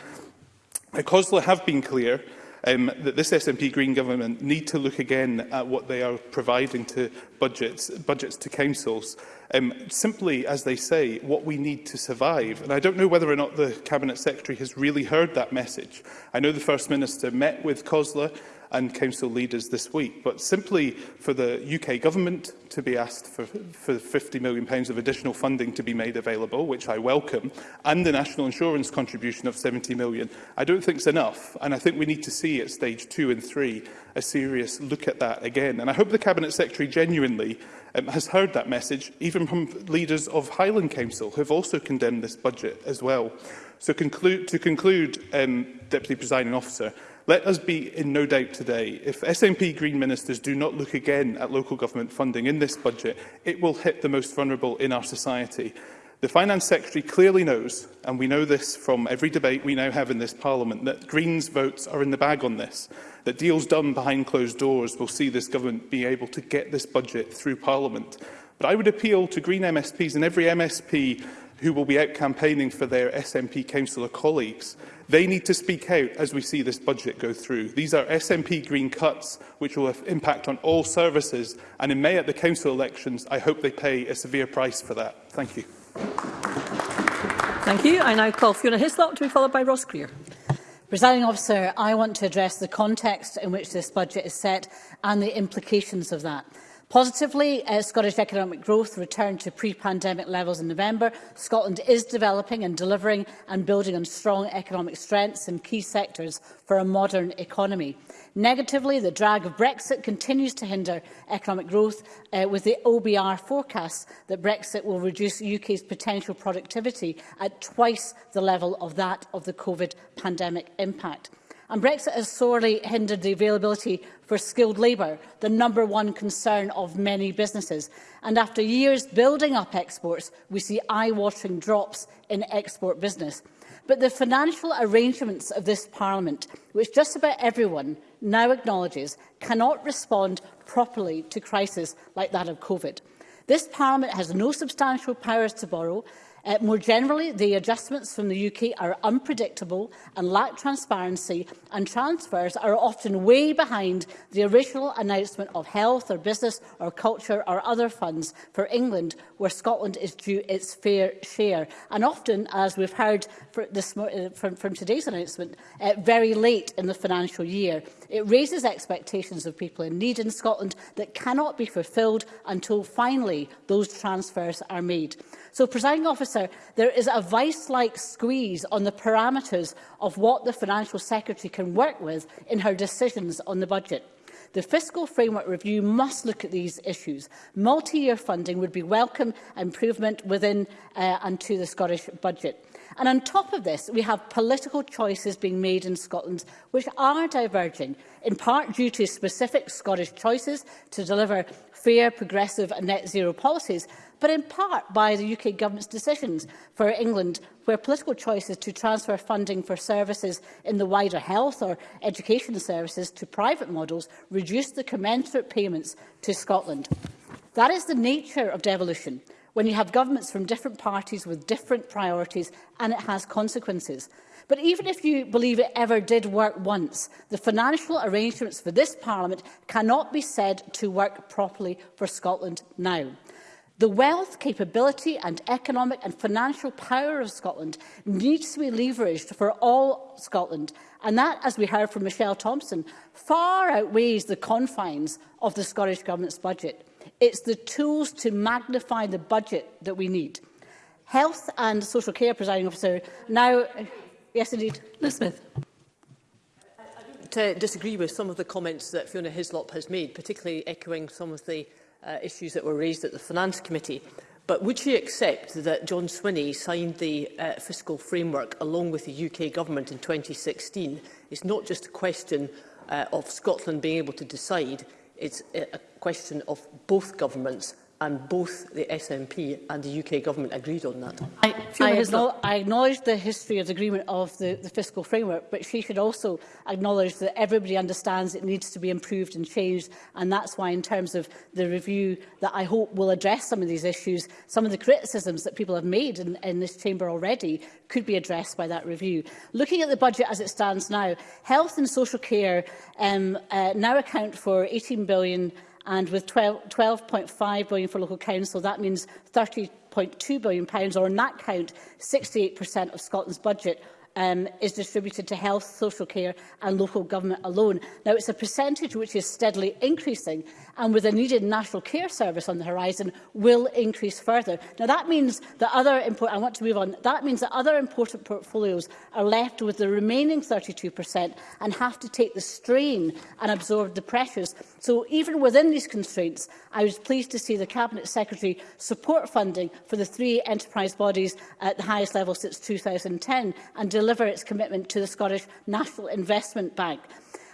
D: COSLA have been clear um, that this SNP Green government need to look again at what they are providing to budgets, budgets to councils, um, simply, as they say, what we need to survive. And I don't know whether or not the Cabinet Secretary has really heard that message. I know the First Minister met with COSLA and council leaders this week. But simply for the UK government to be asked for, for £50 million pounds of additional funding to be made available, which I welcome, and the national insurance contribution of £70 million, I don't think is enough. And I think we need to see at stage two and three a serious look at that again. And I hope the Cabinet Secretary genuinely um, has heard that message, even from leaders of Highland Council, who have also condemned this budget as well. So conclude, to conclude, um, Deputy Presiding Officer, Let us be in no doubt today, if SNP Green ministers do not look again at local government funding in this budget, it will hit the most vulnerable in our society. The Finance Secretary clearly knows, and we know this from every debate we now have in this Parliament, that Greens votes are in the bag on this, that deals done behind closed doors will see this government be able to get this budget through Parliament. But I would appeal to Green MSPs and every MSP who will be out campaigning for their SNP councillor colleagues, they need to speak out as we see this budget go through. These are SNP green cuts which will have impact on all services and in May at the council elections I hope they pay a severe price for that. Thank you.
P: Thank you. I now call Fiona Hislop to be followed by Ross Greer.
R: Presiding officer, I want to address the context in which this budget is set and the implications of that. Positively, uh, Scottish economic growth returned to pre-pandemic levels in November. Scotland is developing and delivering and building on strong economic strengths in key sectors for a modern economy. Negatively, the drag of Brexit continues to hinder economic growth, uh, with the OBR forecast that Brexit will reduce UK's potential productivity at twice the level of that of the COVID pandemic impact. And Brexit has sorely hindered the availability for skilled labour, the number one concern of many businesses. And after years building up exports, we see eye-watering drops in export business. But the financial arrangements of this Parliament, which just about everyone now acknowledges, cannot respond properly to crises like that of COVID. This Parliament has no substantial powers to borrow, Uh, more generally, the adjustments from the UK are unpredictable and lack transparency, and transfers are often way behind the original announcement of health or business or culture or other funds for England, where Scotland is due its fair share. And often, as we've heard for this, uh, from, from, today's announcement, uh, very late in the financial year. It raises expectations of people in need in Scotland that cannot be fulfilled until finally those transfers are made. So, presiding officer, there is a vice-like squeeze on the parameters of what the Financial Secretary can work with in her decisions on the budget. The fiscal framework review must look at these issues. Multi-year funding would be welcome improvement within uh, and to the Scottish budget. And on top of this, we have political choices being made in Scotland which are diverging, in part due to specific Scottish choices to deliver fair, progressive and net zero policies, but in part by the UK government's decisions for England, where political choices to transfer funding for services in the wider health or education services to private models reduce the commensurate payments to Scotland. That is the nature of devolution when you have governments from different parties with different priorities and it has consequences. But even if you believe it ever did work once, the financial arrangements for this Parliament cannot be said to work properly for Scotland now. The wealth, capability and economic and financial power of Scotland needs to be leveraged for all Scotland. And that, as we heard from Michelle Thompson, far outweighs the confines of the Scottish Government's budget. It's the tools to magnify the budget that we need. Health and Social Care, Presiding Officer. Now, yes, indeed.
P: Liz Smith
F: To disagree with some of the comments that Fiona Hislop has made, particularly echoing some of the uh, issues that were raised at the Finance Committee. But would she accept that John Swinney signed the uh, fiscal framework along with the UK government in 2016? It's not just a question uh, of Scotland being able to decide, it's a, a question of both governments and both the SNP and the UK government agreed on that.
R: I, I, acknowledge, I acknowledge the history of the agreement of the, the fiscal framework, but she should also acknowledge that everybody understands it needs to be improved and changed, and that's why in terms of the review that I hope will address some of these issues, some of the criticisms that people have made in, in this chamber already could be addressed by that review. Looking at the budget as it stands now, health and social care um, uh, now account for 18 billion billion and with 12, 12.5 billion for local council, that means 30.2 billion pounds, or in that count, 68% of Scotland's budget um, is distributed to health, social care and local government alone. Now, it's a percentage which is steadily increasing and with a needed national care service on the horizon will increase further. Now, that means that other important, I want to move on, that means that other important portfolios are left with the remaining 32% and have to take the strain and absorb the pressures. So even within these constraints, I was pleased to see the Cabinet Secretary support funding for the three enterprise bodies at the highest level since 2010 and deliver deliver its commitment to the Scottish National Investment Bank.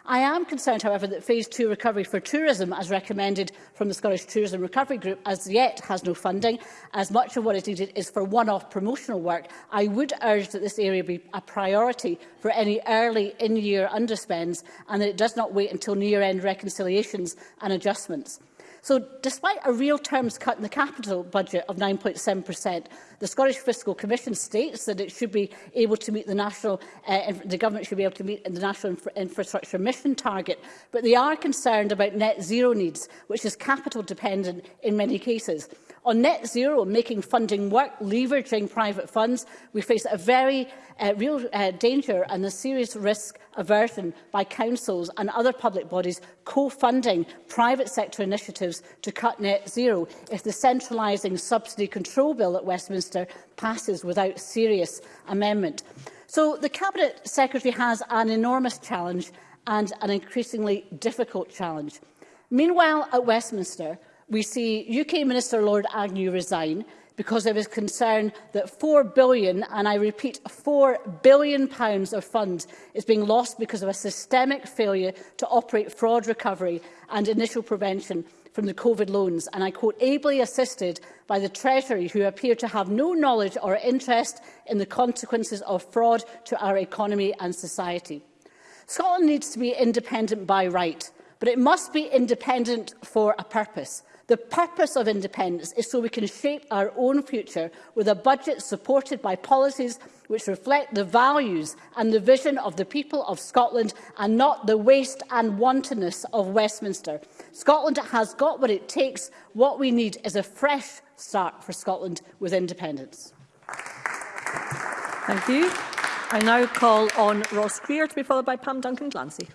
R: I am concerned, however, that Phase 2 recovery for tourism, as recommended from the Scottish Tourism Recovery Group, as yet has no funding, as much of what is needed is for one-off promotional work. I would urge that this area be a priority for any early in-year underspends and that it does not wait until near-end reconciliations and adjustments. So despite a real terms cut in the capital budget of 9.7%, the Scottish Fiscal Commission states that it should be able to meet the national, uh, the government should be able to meet the national Infra infrastructure mission target, but they are concerned about net zero needs, which is capital dependent in many cases. On net zero, making funding work, leveraging private funds, we face a very uh, real uh, danger and a serious risk aversion by councils and other public bodies co-funding private sector initiatives to cut net zero if the centralising subsidy control bill at Westminster passes without serious amendment. So the Cabinet Secretary has an enormous challenge and an increasingly difficult challenge. Meanwhile, at Westminster, we see UK Minister Lord Agnew resign because there was concern that £4 billion, and I repeat, £4 billion pounds of funds is being lost because of a systemic failure to operate fraud recovery and initial prevention from the COVID loans, and I quote, ably assisted by the Treasury, who appear to have no knowledge or interest in the consequences of fraud to our economy and society. Scotland needs to be independent by right, but it must be independent for a purpose. The purpose of independence is so we can shape our own future with a budget supported by policies which reflect the values and the vision of the people of Scotland and not the waste and wantonness of Westminster. Scotland has got what it takes. What we need is a fresh start for Scotland with independence.
P: Thank you. I now call on Ross Greer to be followed by Pam Duncan Glancy.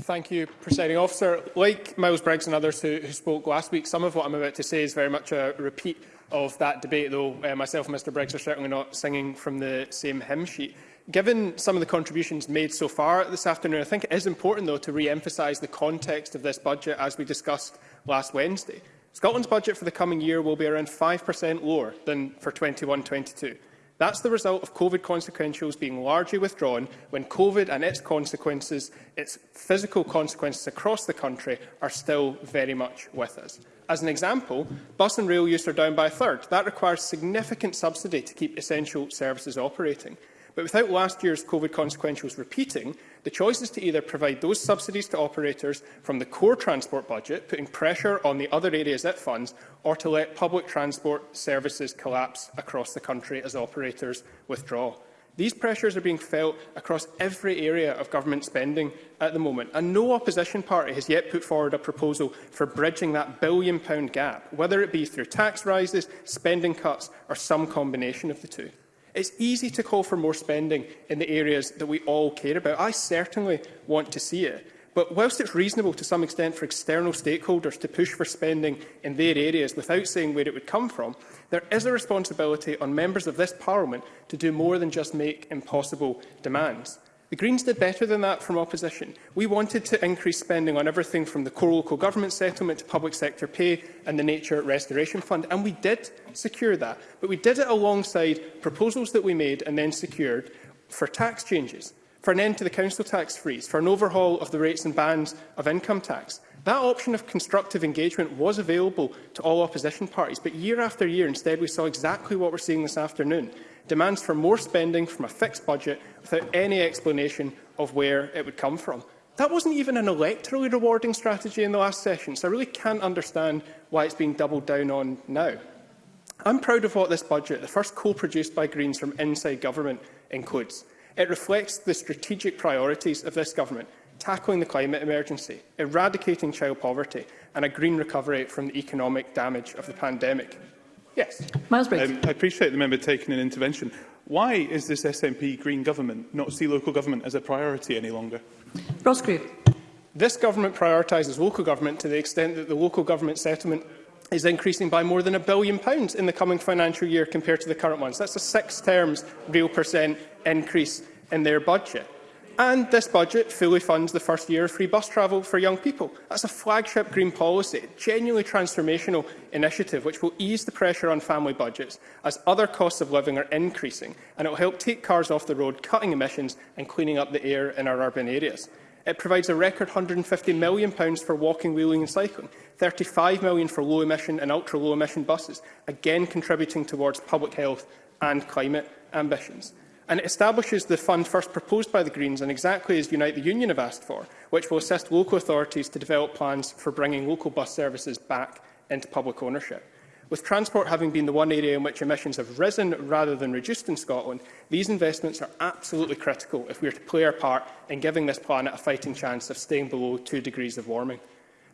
Q: Thank you, Presiding Officer. Like Miles Briggs and others who, who spoke last week, some of what I'm about to say is very much a repeat of that debate, though uh, myself and Mr Briggs are certainly not singing from the same hymn sheet. Given some of the contributions made so far this afternoon, I think it is important, though, to re-emphasise the context of this budget as we discussed last Wednesday. Scotland's budget for the coming year will be around 5% lower than for 21-22. That's the result of COVID consequentials being largely withdrawn when COVID and its consequences, its physical consequences across the country are still very much with us. As an example, bus and rail use are down by a third. That requires significant subsidy to keep essential services operating. But without last year's COVID consequentials repeating, The choice is to either provide those subsidies to operators from the core transport budget, putting pressure on the other areas it funds, or to let public transport services collapse across the country as operators withdraw. These pressures are being felt across every area of government spending at the moment, and no opposition party has yet put forward a proposal for bridging that billion-pound gap, whether it be through tax rises, spending cuts or some combination of the two. It's easy to call for more spending in the areas that we all care about. I certainly want to see it. But whilst it's reasonable to some extent for external stakeholders to push for spending in their areas without saying where it would come from, there is a responsibility on members of this Parliament to do more than just make impossible demands. The Greens did better than that from opposition. We wanted to increase spending on everything from the core local government settlement to public sector pay and the Nature Restoration Fund, and we did secure that. But we did it alongside proposals that we made and then secured for tax changes, for an end to the council tax freeze, for an overhaul of the rates and bands of income tax, that option of constructive engagement was available to all opposition parties, but year after year, instead, we saw exactly what we're seeing this afternoon demands for more spending from a fixed budget without any explanation of where it would come from. That wasn't even an electorally rewarding strategy in the last session, so I really can't understand why it's being doubled down on now. I'm proud of what this budget, the first co-produced by Greens from inside government, includes. It reflects the strategic priorities of this government, tackling the climate emergency, eradicating child poverty and a green recovery from the economic damage of the pandemic. Yes.
P: Miles Briggs.
D: Um, I appreciate the member taking an intervention. Why is this SNP Green government not see local government as a priority any longer?
P: Ross Greer.
Q: This government prioritises local government to the extent that the local government settlement is increasing by more than a billion pounds in the coming financial year compared to the current ones. That's a six terms real percent increase in their budget. And this budget fully funds the first year of free bus travel for young people. That's a flagship green policy, a genuinely transformational initiative which will ease the pressure on family budgets as other costs of living are increasing and it will help take cars off the road, cutting emissions and cleaning up the air in our urban areas. It provides a record £150 million for walking, wheeling and cycling, £35 million for low-emission and ultra-low-emission buses, again contributing towards public health and climate ambitions and it establishes the fund first proposed by the Greens and exactly as Unite the Union have asked for, which will assist local authorities to develop plans for bringing local bus services back into public ownership. With transport having been the one area in which emissions have risen rather than reduced in Scotland, these investments are absolutely critical if we are to play our part in giving this planet a fighting chance of staying below 2 degrees of warming.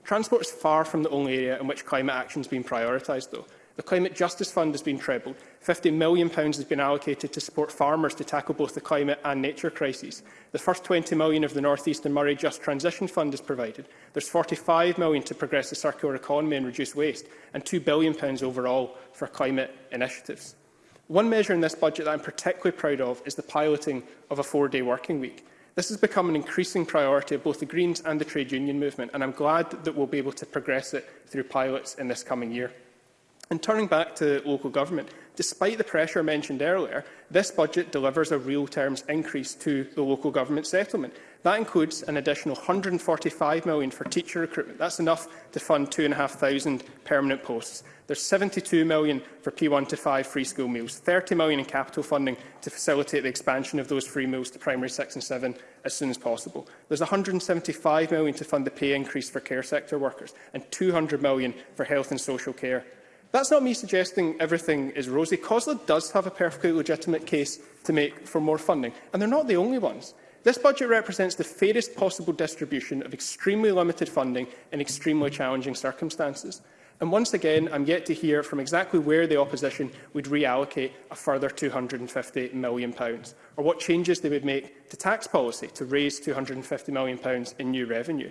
Q: Transport is far from the only area in which climate action has been prioritised, though. The Climate Justice Fund has been trebled. £50 million has been allocated to support farmers to tackle both the climate and nature crises. The first £20 million of the North East and Murray Just Transition Fund is provided. There's £45 million to progress the circular economy and reduce waste, and £2 billion overall for climate initiatives. One measure in this budget that I'm particularly proud of is the piloting of a four-day working week. This has become an increasing priority of both the Greens and the trade union movement, and I'm glad that we'll be able to progress it through pilots in this coming year. And turning back to local government, despite the pressure mentioned earlier, this budget delivers a real terms increase to the local government settlement. That includes an additional £145 million for teacher recruitment. That's enough to fund 2,500 permanent posts. There's £72 million for P1 to 5 free school meals, £30 million in capital funding to facilitate the expansion of those free meals to primary 6 and 7 as soon as possible. There's £175 million to fund the pay increase for care sector workers and £200 million for health and social care That's not me suggesting everything is rosy. COSLA does have a perfectly legitimate case to make for more funding, and they're not the only ones. This budget represents the fairest possible distribution of extremely limited funding in extremely challenging circumstances. And once again, I'm yet to hear from exactly where the opposition would reallocate a further £250 million, or what changes they would make to tax policy to raise £250 million in new revenue.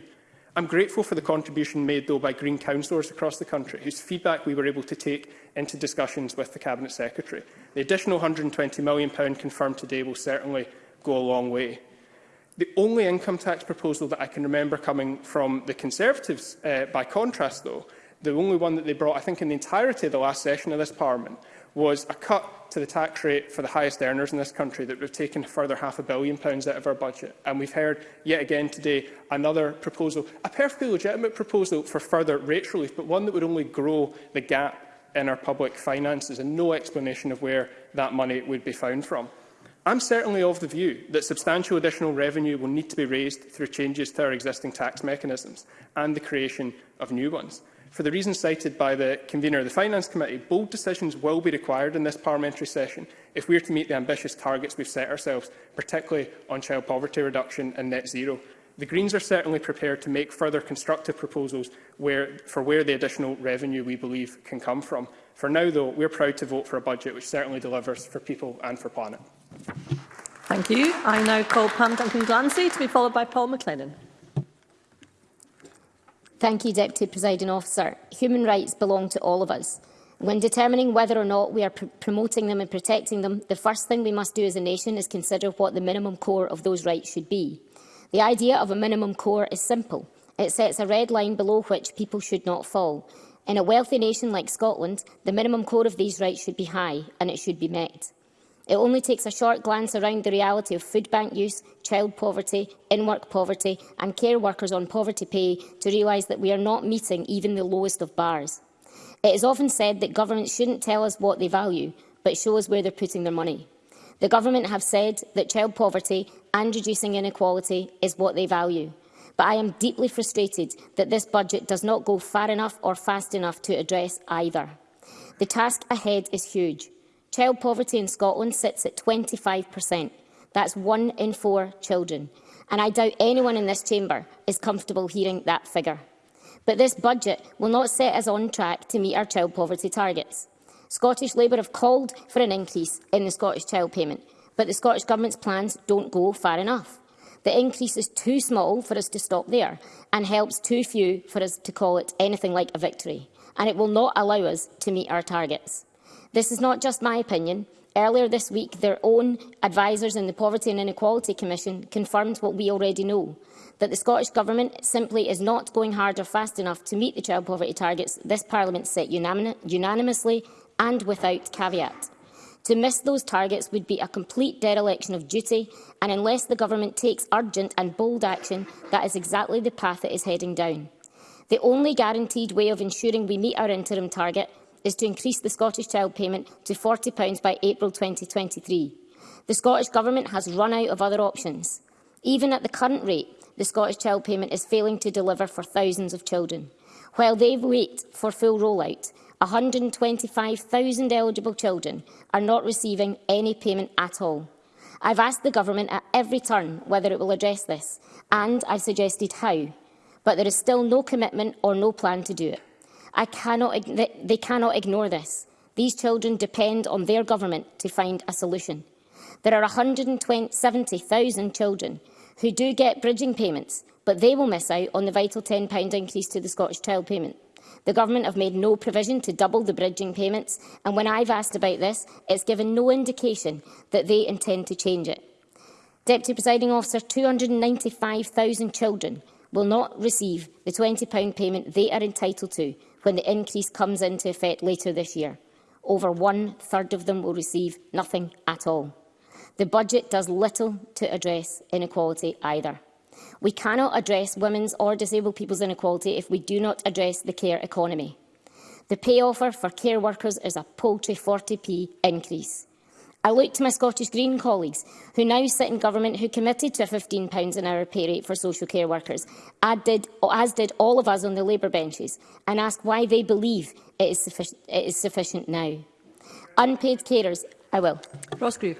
Q: I'm grateful for the contribution made, though, by Green councillors across the country, whose feedback we were able to take into discussions with the Cabinet Secretary. The additional £120 million confirmed today will certainly go a long way. The only income tax proposal that I can remember coming from the Conservatives, uh, by contrast, though, the only one that they brought, I think, in the entirety of the last session of this Parliament, was a cut to the tax rate for the highest earners in this country that we've taken further half a billion pounds out of our budget. And we've heard yet again today another proposal, a perfectly legitimate proposal for further rate relief, but one that would only grow the gap in our public finances and no explanation of where that money would be found from. I'm certainly of the view that substantial additional revenue will need to be raised through changes to our existing tax mechanisms and the creation of new ones. For the reasons cited by the convener of the Finance Committee, bold decisions will be required in this parliamentary session if we are to meet the ambitious targets we've set ourselves, particularly on child poverty reduction and net zero. The Greens are certainly prepared to make further constructive proposals where, for where the additional revenue we believe can come from. For now, though, we're proud to vote for a budget which certainly delivers for people and for planet.
P: Thank you. I now call Pam Duncan Glancy to be followed by Paul McLennan.
S: Thank you, Deputy Presiding Officer. Human rights belong to all of us. When determining whether or not we are pr promoting them and protecting them, the first thing we must do as a nation is consider what the minimum core of those rights should be. The idea of a minimum core is simple. It sets a red line below which people should not fall. In a wealthy nation like Scotland, the minimum core of these rights should be high, and it should be met. It only takes a short glance around the reality of food bank use, child poverty, in-work poverty and care workers on poverty pay to realise that we are not meeting even the lowest of bars. It is often said that governments shouldn't tell us what they value, but show us where they're putting their money. The government have said that child poverty and reducing inequality is what they value. But I am deeply frustrated that this budget does not go far enough or fast enough to address either. The task ahead is huge. Child poverty in Scotland sits at 25%. That's one in four children. And I doubt anyone in this chamber is comfortable hearing that figure. But this budget will not set us on track to meet our child poverty targets. Scottish Labour have called for an increase in the Scottish child payment, but the Scottish Government's plans don't go far enough. The increase is too small for us to stop there and helps too few for us to call it anything like a victory, and it will not allow us to meet our targets. This is not just my opinion. Earlier this week, their own advisers in the Poverty and Inequality Commission confirmed what we already know, that the Scottish Government simply is not going hard or fast enough to meet the child poverty targets this Parliament set unanimously and without caveat. To miss those targets would be a complete dereliction of duty, and unless the Government takes urgent and bold action, that is exactly the path it is heading down. The only guaranteed way of ensuring we meet our interim target is to increase the Scottish Child Payment to £40 by April 2023. The Scottish Government has run out of other options. Even at the current rate, the Scottish Child Payment is failing to deliver for thousands of children. While they wait for full rollout, 125,000 eligible children are not receiving any payment at all. I've asked the Government at every turn whether it will address this, and I've suggested how, but there is still no commitment or no plan to do it. I cannot, they cannot ignore this. These children depend on their government to find a solution. There are 170,000 children who do get bridging payments, but they will miss out on the vital £10 increase to the Scottish Child Payment. The Government have made no provision to double the bridging payments, and when I've asked about this, it's given no indication that they intend to change it. Deputy Presiding Officer, 295,000 children will not receive the £20 payment they are entitled to when the increase comes into effect later this year. Over one-third of them will receive nothing at all. The budget does little to address inequality either. We cannot address women's or disabled people's inequality if we do not address the care economy. The pay offer for care workers is a paltry 40p increase. I look to my Scottish Green colleagues who now sit in government who committed to a £15 an hour pay rate for social care workers, did, as did all of us on the Labour benches, and ask why they believe it is, it is sufficient now. Unpaid carers, I will.
P: Grieve.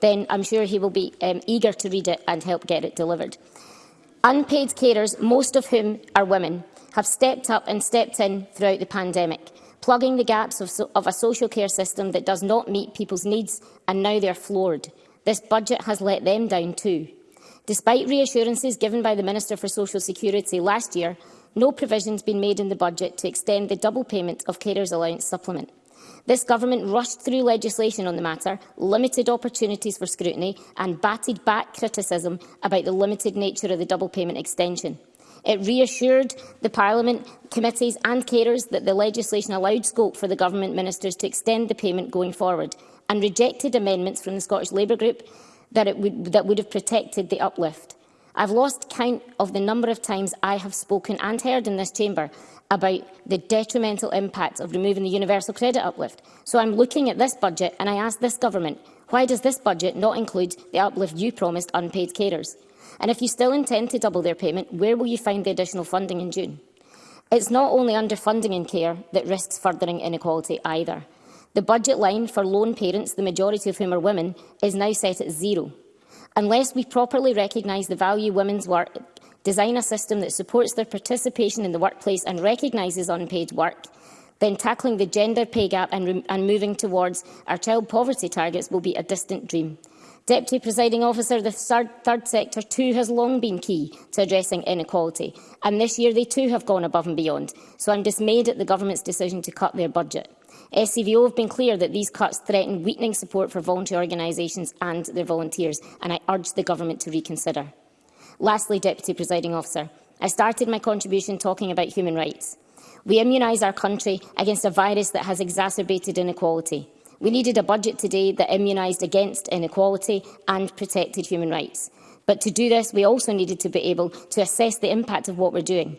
S: then I'm sure he will be um, eager to read it and help get it delivered. Unpaid carers, most of whom are women, have stepped up and stepped in throughout the pandemic, plugging the gaps of, so of a social care system that does not meet people's needs, and now they're floored. This budget has let them down too. Despite reassurances given by the Minister for Social Security last year, no provision has been made in the budget to extend the double payment of carers' allowance supplement. This government rushed through legislation on the matter, limited opportunities for scrutiny and batted back criticism about the limited nature of the double payment extension. It reassured the Parliament, committees and carers that the legislation allowed scope for the Government ministers to extend the payment going forward and rejected amendments from the Scottish Labour Group that, it would, that would have protected the uplift. I've lost count of the number of times I have spoken and heard in this chamber about the detrimental impact of removing the universal credit uplift. So I'm looking at this budget and I ask this government, why does this budget not include the uplift you promised unpaid carers? And if you still intend to double their payment, where will you find the additional funding in June? It's not only underfunding in care that risks furthering inequality either. The budget line for lone parents, the majority of whom are women, is now set at zero. Unless we properly recognise the value women's work, design a system that supports their participation in the workplace and recognises unpaid work, then tackling the gender pay gap and, and moving towards our child poverty targets will be a distant dream. Deputy Presiding Officer, the third, third sector too has long been key to addressing inequality, and this year they too have gone above and beyond. So I'm dismayed at the Government's decision to cut their budget. SCVO e have been clear that these cuts threaten weakening support for voluntary organisations and their volunteers, and I urge the Government to reconsider. Lastly, Deputy Presiding Officer, I started my contribution talking about human rights. We immunise our country against a virus that has exacerbated inequality. We needed a budget today that immunised against inequality and protected human rights. But to do this, we also needed to be able to assess the impact of what we're doing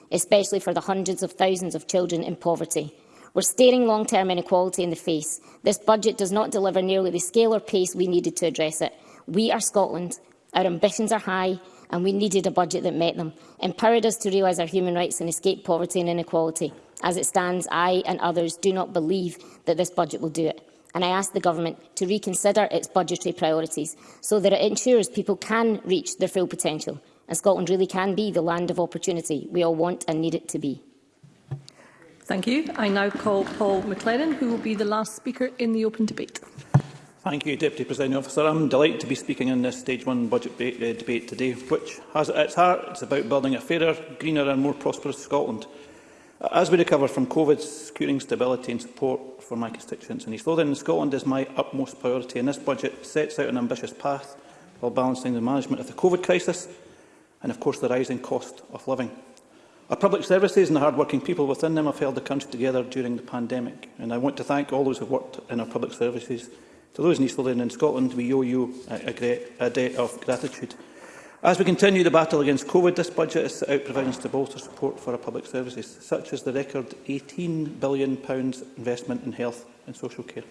S: especially for the hundreds of thousands of children in poverty. We're staring long-term inequality in the face. This budget does not deliver nearly the scale or pace we needed to address it. We are Scotland. Our ambitions are high, and we needed a budget that met them, empowered us to realise our human rights and escape poverty and inequality. As it stands, I and others do not believe that this budget will do it. And I ask the Government to reconsider its budgetary priorities so that it ensures people can reach their full potential and Scotland really can be the land of opportunity we all want and need it to be.
P: Thank you. I now call Paul McLennan, who will be the last speaker in the open debate.
T: Thank you, Deputy Presiding Officer. I'm delighted to be speaking in this Stage 1 budget uh, debate today, which has at its heart it's about building a fairer, greener and more prosperous Scotland. As we recover from COVID, securing stability and support for my constituents in East Lothian and Scotland is my utmost priority, and this budget sets out an ambitious path while balancing the management of the COVID crisis and, of course, the rising cost of living. Our public services and the hard-working people within them have held the country together during the pandemic, and I want to thank all those who have worked in our public services. To those in East Lothian and in Scotland, we owe you a, great, a debt of gratitude. As we continue the battle against COVID, this budget has set out provisions to bolster support for our public services, such as the record £18 billion investment in health and social care.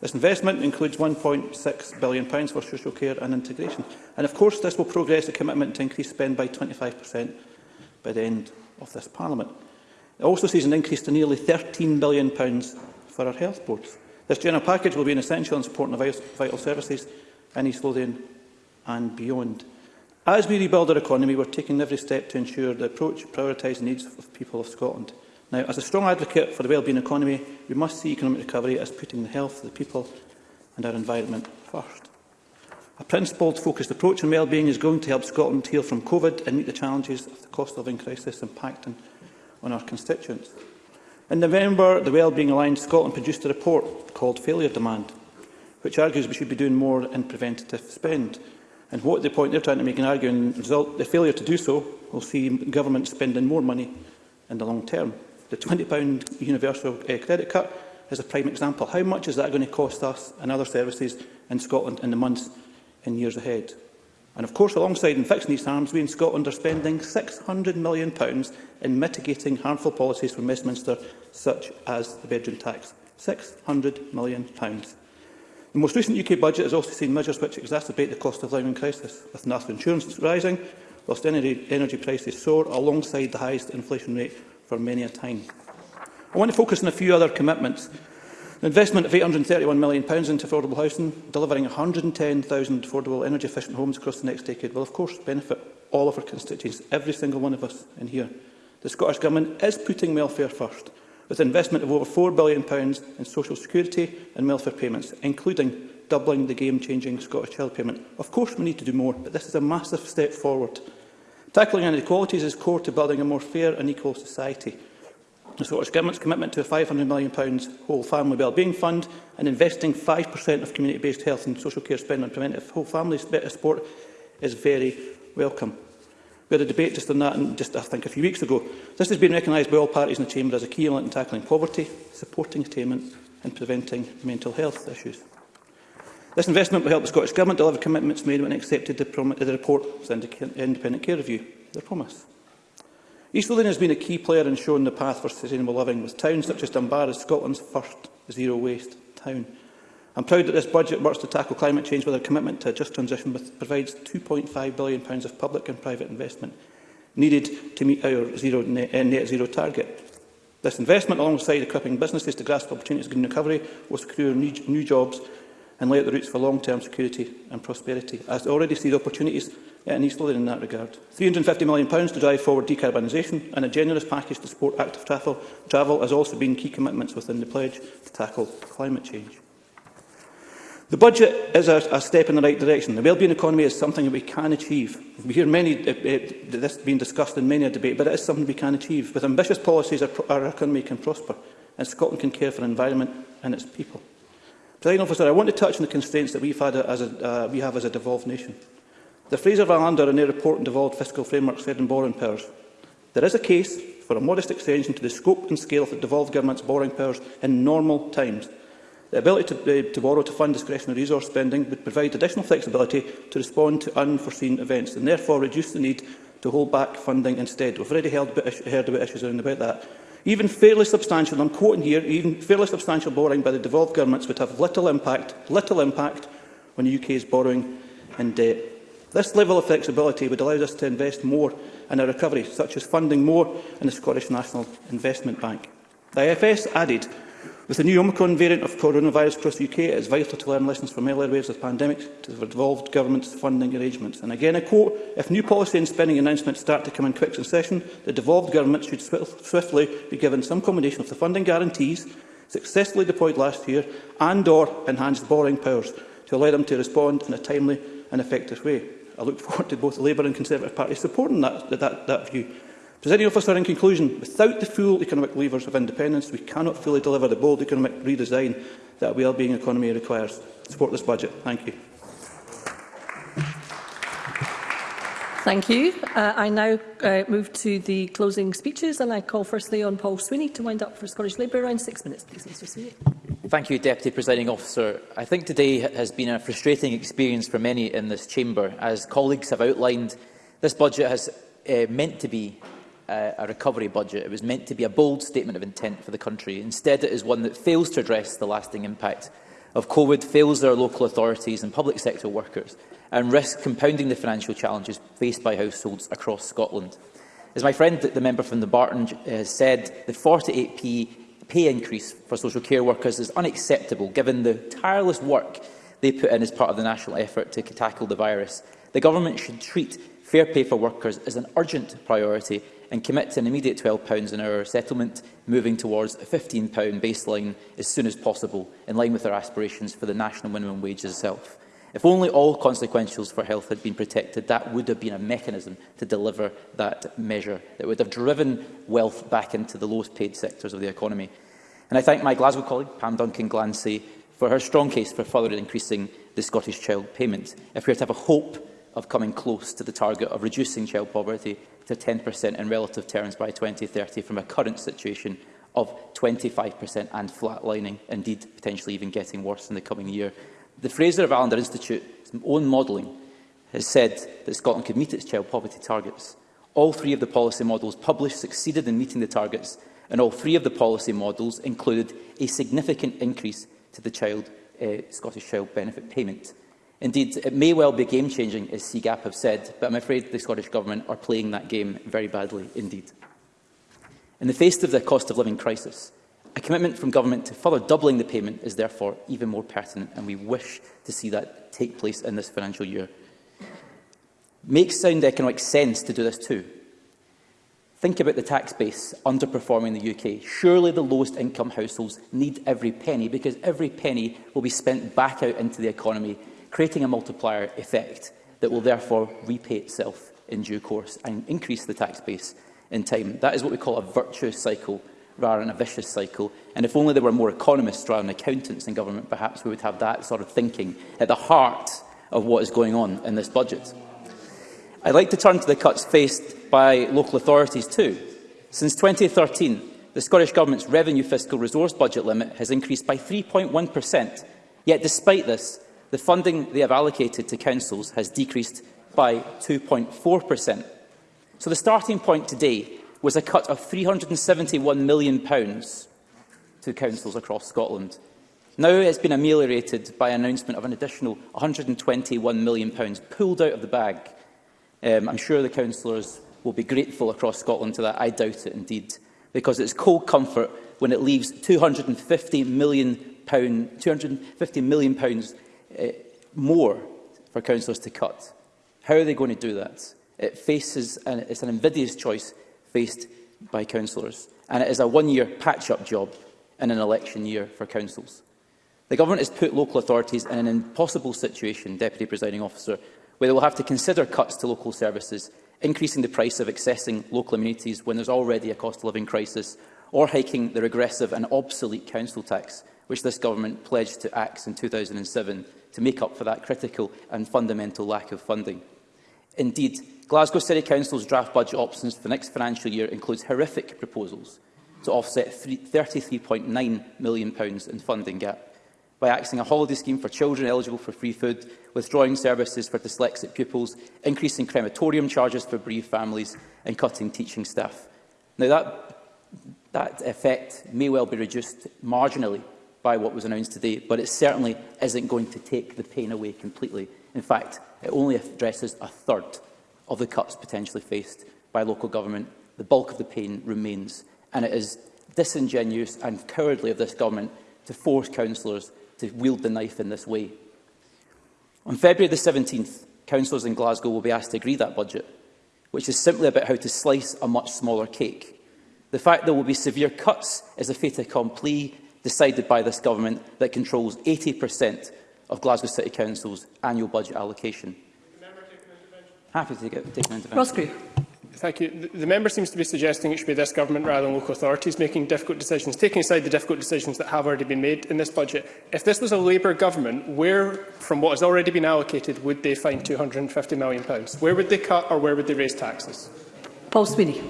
T: This investment includes £1.6 billion for social care and integration. And of course, this will progress the commitment to increase spend by 25% by the end of this Parliament. It also sees an increase to nearly £13 billion for our health boards. This general package will be an essential in supporting the vital services in East Lothian and beyond. As we rebuild our economy, we're taking every step to ensure the approach prioritises the needs of people of Scotland. Now, as a strong advocate for the well-being economy, we must see economic recovery as putting the health of the people and our environment first. A principled, focused approach on well-being is going to help Scotland heal from COVID and meet the challenges of the cost-of-living crisis impacting on our constituents. In November, the Wellbeing Alliance Scotland produced a report called Failure Demand, which argues we should be doing more in preventative spend. And what the point they're trying to make in arguing result, the failure to do so will see government spending more money in the long term the £20 universal uh, credit cut is a prime example. How much is that going to cost us and other services in Scotland in the months and years ahead? And of course, alongside in fixing these harms, we in Scotland are spending £600 million in mitigating harmful policies from Westminster, such as the bedroom tax. £600 million. The most recent UK budget has also seen measures which exacerbate the cost of living crisis, with national insurance rising, whilst energy, energy prices soar alongside the highest inflation rate for many a time. I want to focus on a few other commitments. An investment of £831 million into affordable housing, delivering 110,000 affordable energy-efficient homes across the next decade, will of course benefit all of our constituents, every single one of us in here. The Scottish Government is putting welfare first, with an investment of over £4 billion in social security and welfare payments, including doubling the game-changing Scottish Child Payment. Of course, we need to do more, but this is a massive step forward Tackling inequalities is core to building a more fair and equal society. The Scottish Government's commitment to a £500 million whole family wellbeing fund and investing 5% of community-based health and social care spend on preventive whole family support is very welcome. We had a debate just on that and just, I think, a few weeks ago. This has been recognised by all parties in the Chamber as a key element in tackling poverty, supporting attainment and preventing mental health issues. This investment will help the Scottish Government deliver commitments made when it accepted the, the report of the Independent Care Review, their promise. East Lothian has been a key player in showing the path for sustainable living, with towns such as Dunbar as Scotland's first zero-waste town. I'm proud that this budget works to tackle climate change with a commitment to a just transition that provides £2.5 billion of public and private investment needed to meet our zero net, eh, net zero target. This investment, alongside equipping businesses to grasp opportunities of green recovery, will secure new, new jobs and lay out the routes for long-term security and prosperity. I already see the opportunities in East Lothian in that regard. £350 million to drive forward decarbonisation and a generous package to support active travel, travel has also been key commitments within the pledge to tackle climate change. The budget is a, a step in the right direction. The wellbeing economy is something that we can achieve. We hear many, uh, uh, this being discussed in many a debate, but it is something we can achieve. With ambitious policies, our, our economy can prosper, and Scotland can care for the environment and its people. Presiding officer, I want to touch on the constraints that we've had as a, uh, we have as a devolved nation. The Fraser Valander and their report on devolved fiscal frameworks said in borrowing powers, there is a case for a modest extension to the scope and scale of the devolved government's borrowing powers in normal times. The ability to, uh, to borrow to fund discretionary resource spending would provide additional flexibility to respond to unforeseen events and therefore reduce the need to hold back funding instead. We've already heard heard about issues around about that. Even fairly substantial, I'm quoting here, even fairly substantial borrowing by the devolved governments would have little impact, little impact on the UK's borrowing and debt. This level of flexibility would allow us to invest more in our recovery, such as funding more in the Scottish National Investment Bank. The IFS added With the new Omicron variant of coronavirus across the UK, it is vital to learn lessons from earlier waves of pandemics to have involved government funding arrangements. And again, I quote, if new policy and spending announcements start to come in quick succession, the devolved government should swiftly be given some combination of the funding guarantees successfully deployed last year and or enhanced borrowing powers to allow them to respond in a timely and effective way. I look forward to both the Labour and Conservative parties supporting that, that, that view Presiding officer, in conclusion, without the full economic levers of independence, we cannot fully deliver the bold economic redesign that a well-being economy requires. Support this budget. Thank you.
P: Thank you. Uh, I now uh, move to the closing speeches and I call firstly on Paul Sweeney to wind up for Scottish Labour. Around six minutes, please, Mr Sweeney.
U: Thank you, Deputy Presiding Officer. I think today has been a frustrating experience for many in this chamber. As colleagues have outlined, this budget has uh, meant to be uh, a recovery budget. It was meant to be a bold statement of intent for the country. Instead, it is one that fails to address the lasting impact of COVID, fails our local authorities and public sector workers, and risks compounding the financial challenges faced by households across Scotland. As my friend, the member from the Barton, has uh, said, the 48p pay increase for social care workers is unacceptable given the tireless work they put in as part of the national effort to tackle the virus. The government should treat fair pay for workers as an urgent priority and commit to an immediate £12 an hour settlement, moving towards a £15 baseline as soon as possible, in line with our aspirations for the national minimum wage itself. If only all consequentials for health had been protected, that would have been a mechanism to deliver that measure that would have driven wealth back into the lowest paid sectors of the economy. And I thank my Glasgow colleague, Pam Duncan Glancy, for her strong case for further increasing the Scottish child payment. If we are to have a hope of coming close to the target of reducing child poverty, to 10% in relative terms by 2030 from a current situation of 25% and flatlining, indeed potentially even getting worse in the coming year. The Fraser of Allender Institute's own modelling has said that Scotland could meet its child poverty targets. All three of the policy models published succeeded in meeting the targets, and all three of the policy models included a significant increase to the child, uh, Scottish Child Benefit payment. Indeed, it may well be game-changing, as CGAP have said, but I'm afraid the Scottish Government are playing that game very badly indeed. In the face of the cost of living crisis, a commitment from government to further doubling the payment is therefore even more pertinent, and we wish to see that take place in this financial year. Makes sound economic sense to do this too. Think about the tax base underperforming the UK. Surely the lowest income households need every penny because every penny will be spent back out into the economy creating a multiplier effect that will therefore repay itself in due course and increase the tax base in time. That is what we call a virtuous cycle rather than a vicious cycle. And if only there were more economists rather than accountants in government, perhaps we would have that sort of thinking at the heart of what is going on in this budget. I'd like to turn to the cuts faced by local authorities too. Since 2013, the Scottish Government's revenue fiscal resource budget limit has increased by 3.1%. Yet despite this, the funding they have allocated to councils has decreased by 2.4%. So the starting point today was a cut of £371 million to councils across Scotland. Now it's been ameliorated by announcement of an additional £121 million pulled out of the bag. Um, I'm sure the councillors will be grateful across Scotland to that. I doubt it indeed, because it's cold comfort when it leaves £250 million, £250 million uh, more for councillors to cut. How are they going to do that? It faces an, it's an invidious choice faced by councillors, and it is a one-year patch-up job in an election year for councils. The government has put local authorities in an impossible situation, Deputy Presiding Officer, where they will have to consider cuts to local services, increasing the price of accessing local amenities when there's already a cost of living crisis, or hiking the regressive and obsolete council tax, which this government pledged to axe in 2007 to make up for that critical and fundamental lack of funding. Indeed, Glasgow City Council's draft budget options for the next financial year includes horrific proposals to offset £33.9 million in funding gap by axing a holiday scheme for children eligible for free food, withdrawing services for dyslexic pupils, increasing crematorium charges for bereaved families and cutting teaching staff. Now, that, that effect may well be reduced marginally by what was announced today, but it certainly isn't going to take the pain away completely. In fact, it only addresses a third of the cuts potentially faced by local government. The bulk of the pain remains, and it is disingenuous and cowardly of this government to force councillors to wield the knife in this way. On February the 17th, councillors in Glasgow will be asked to agree that budget, which is simply about how to slice a much smaller cake. The fact there will be severe cuts is a fait accompli decided by this government that controls 80% of Glasgow City Council's annual budget allocation. Happy to take, it, take an intervention.
P: Ross
Q: Thank you. The, the member seems to be suggesting it should be this government rather than local authorities making difficult decisions, taking aside the difficult decisions that have already been made in this budget. If this was a Labour government, where, from what has already been allocated, would they find £250 million? Where would they cut or where would they raise taxes?
P: Paul Sweeney.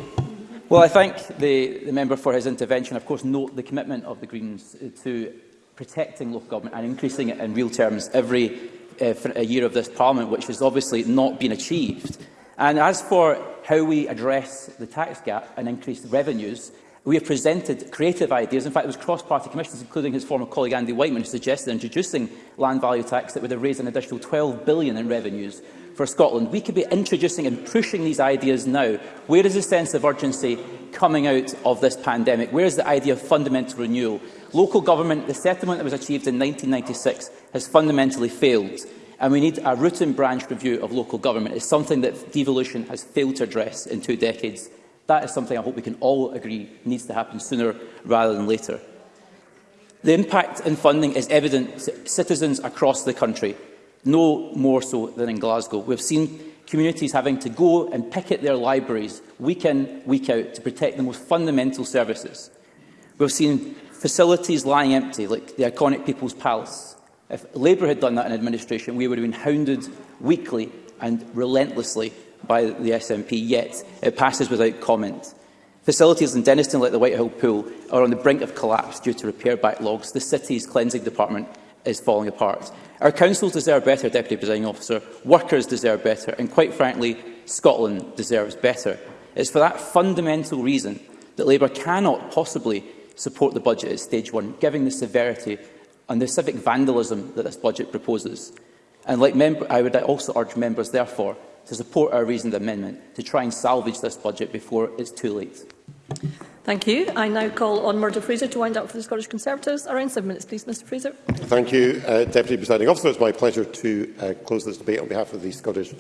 U: Well, I thank the, the member for his intervention. Of course, note the commitment of the Greens uh, to protecting local government and increasing it in real terms every uh, for a uh, year of this Parliament, which has obviously not been achieved. And as for how we address the tax gap and increase revenues, we have presented creative ideas. In fact, it was cross-party commissions, including his former colleague Andy Whiteman, who suggested introducing land value tax that would have raised an additional £12 billion in revenues for Scotland. We could be introducing and pushing these ideas now. Where is the sense of urgency coming out of this pandemic? Where is the idea of fundamental renewal? Local government, the settlement that was achieved in 1996, has fundamentally failed. And we need a root and branch review of local government. It's something that devolution has failed to address in two decades. That is something I hope we can all agree needs to happen sooner rather than later. The impact in funding is evident to citizens across the country no more so than in Glasgow. We've seen communities having to go and picket their libraries week in, week out to protect the most fundamental services. We've seen facilities lying empty, like the iconic People's Palace. If Labour had done that in administration, we would have been hounded weekly and relentlessly by the SNP, yet it passes without comment. Facilities in Deniston, like the Whitehall Pool, are on the brink of collapse due to repair backlogs. The city's cleansing department is falling apart. Our councils deserve better, Deputy Presiding Officer, workers deserve better, and quite frankly, Scotland deserves better. It's for that fundamental reason that Labour cannot possibly support the budget at stage one, given the severity and the civic vandalism that this budget proposes. And like member, I would also urge members, therefore, to support our reasoned amendment to try and salvage this budget before it's too late.
P: Thank you. I now call on Murdo Fraser to wind up for the Scottish Conservatives. Around seven minutes, please, Mr Fraser.
O: Thank you, uh, Deputy Presiding Officer. It's my pleasure to uh, close this debate on behalf of the Scottish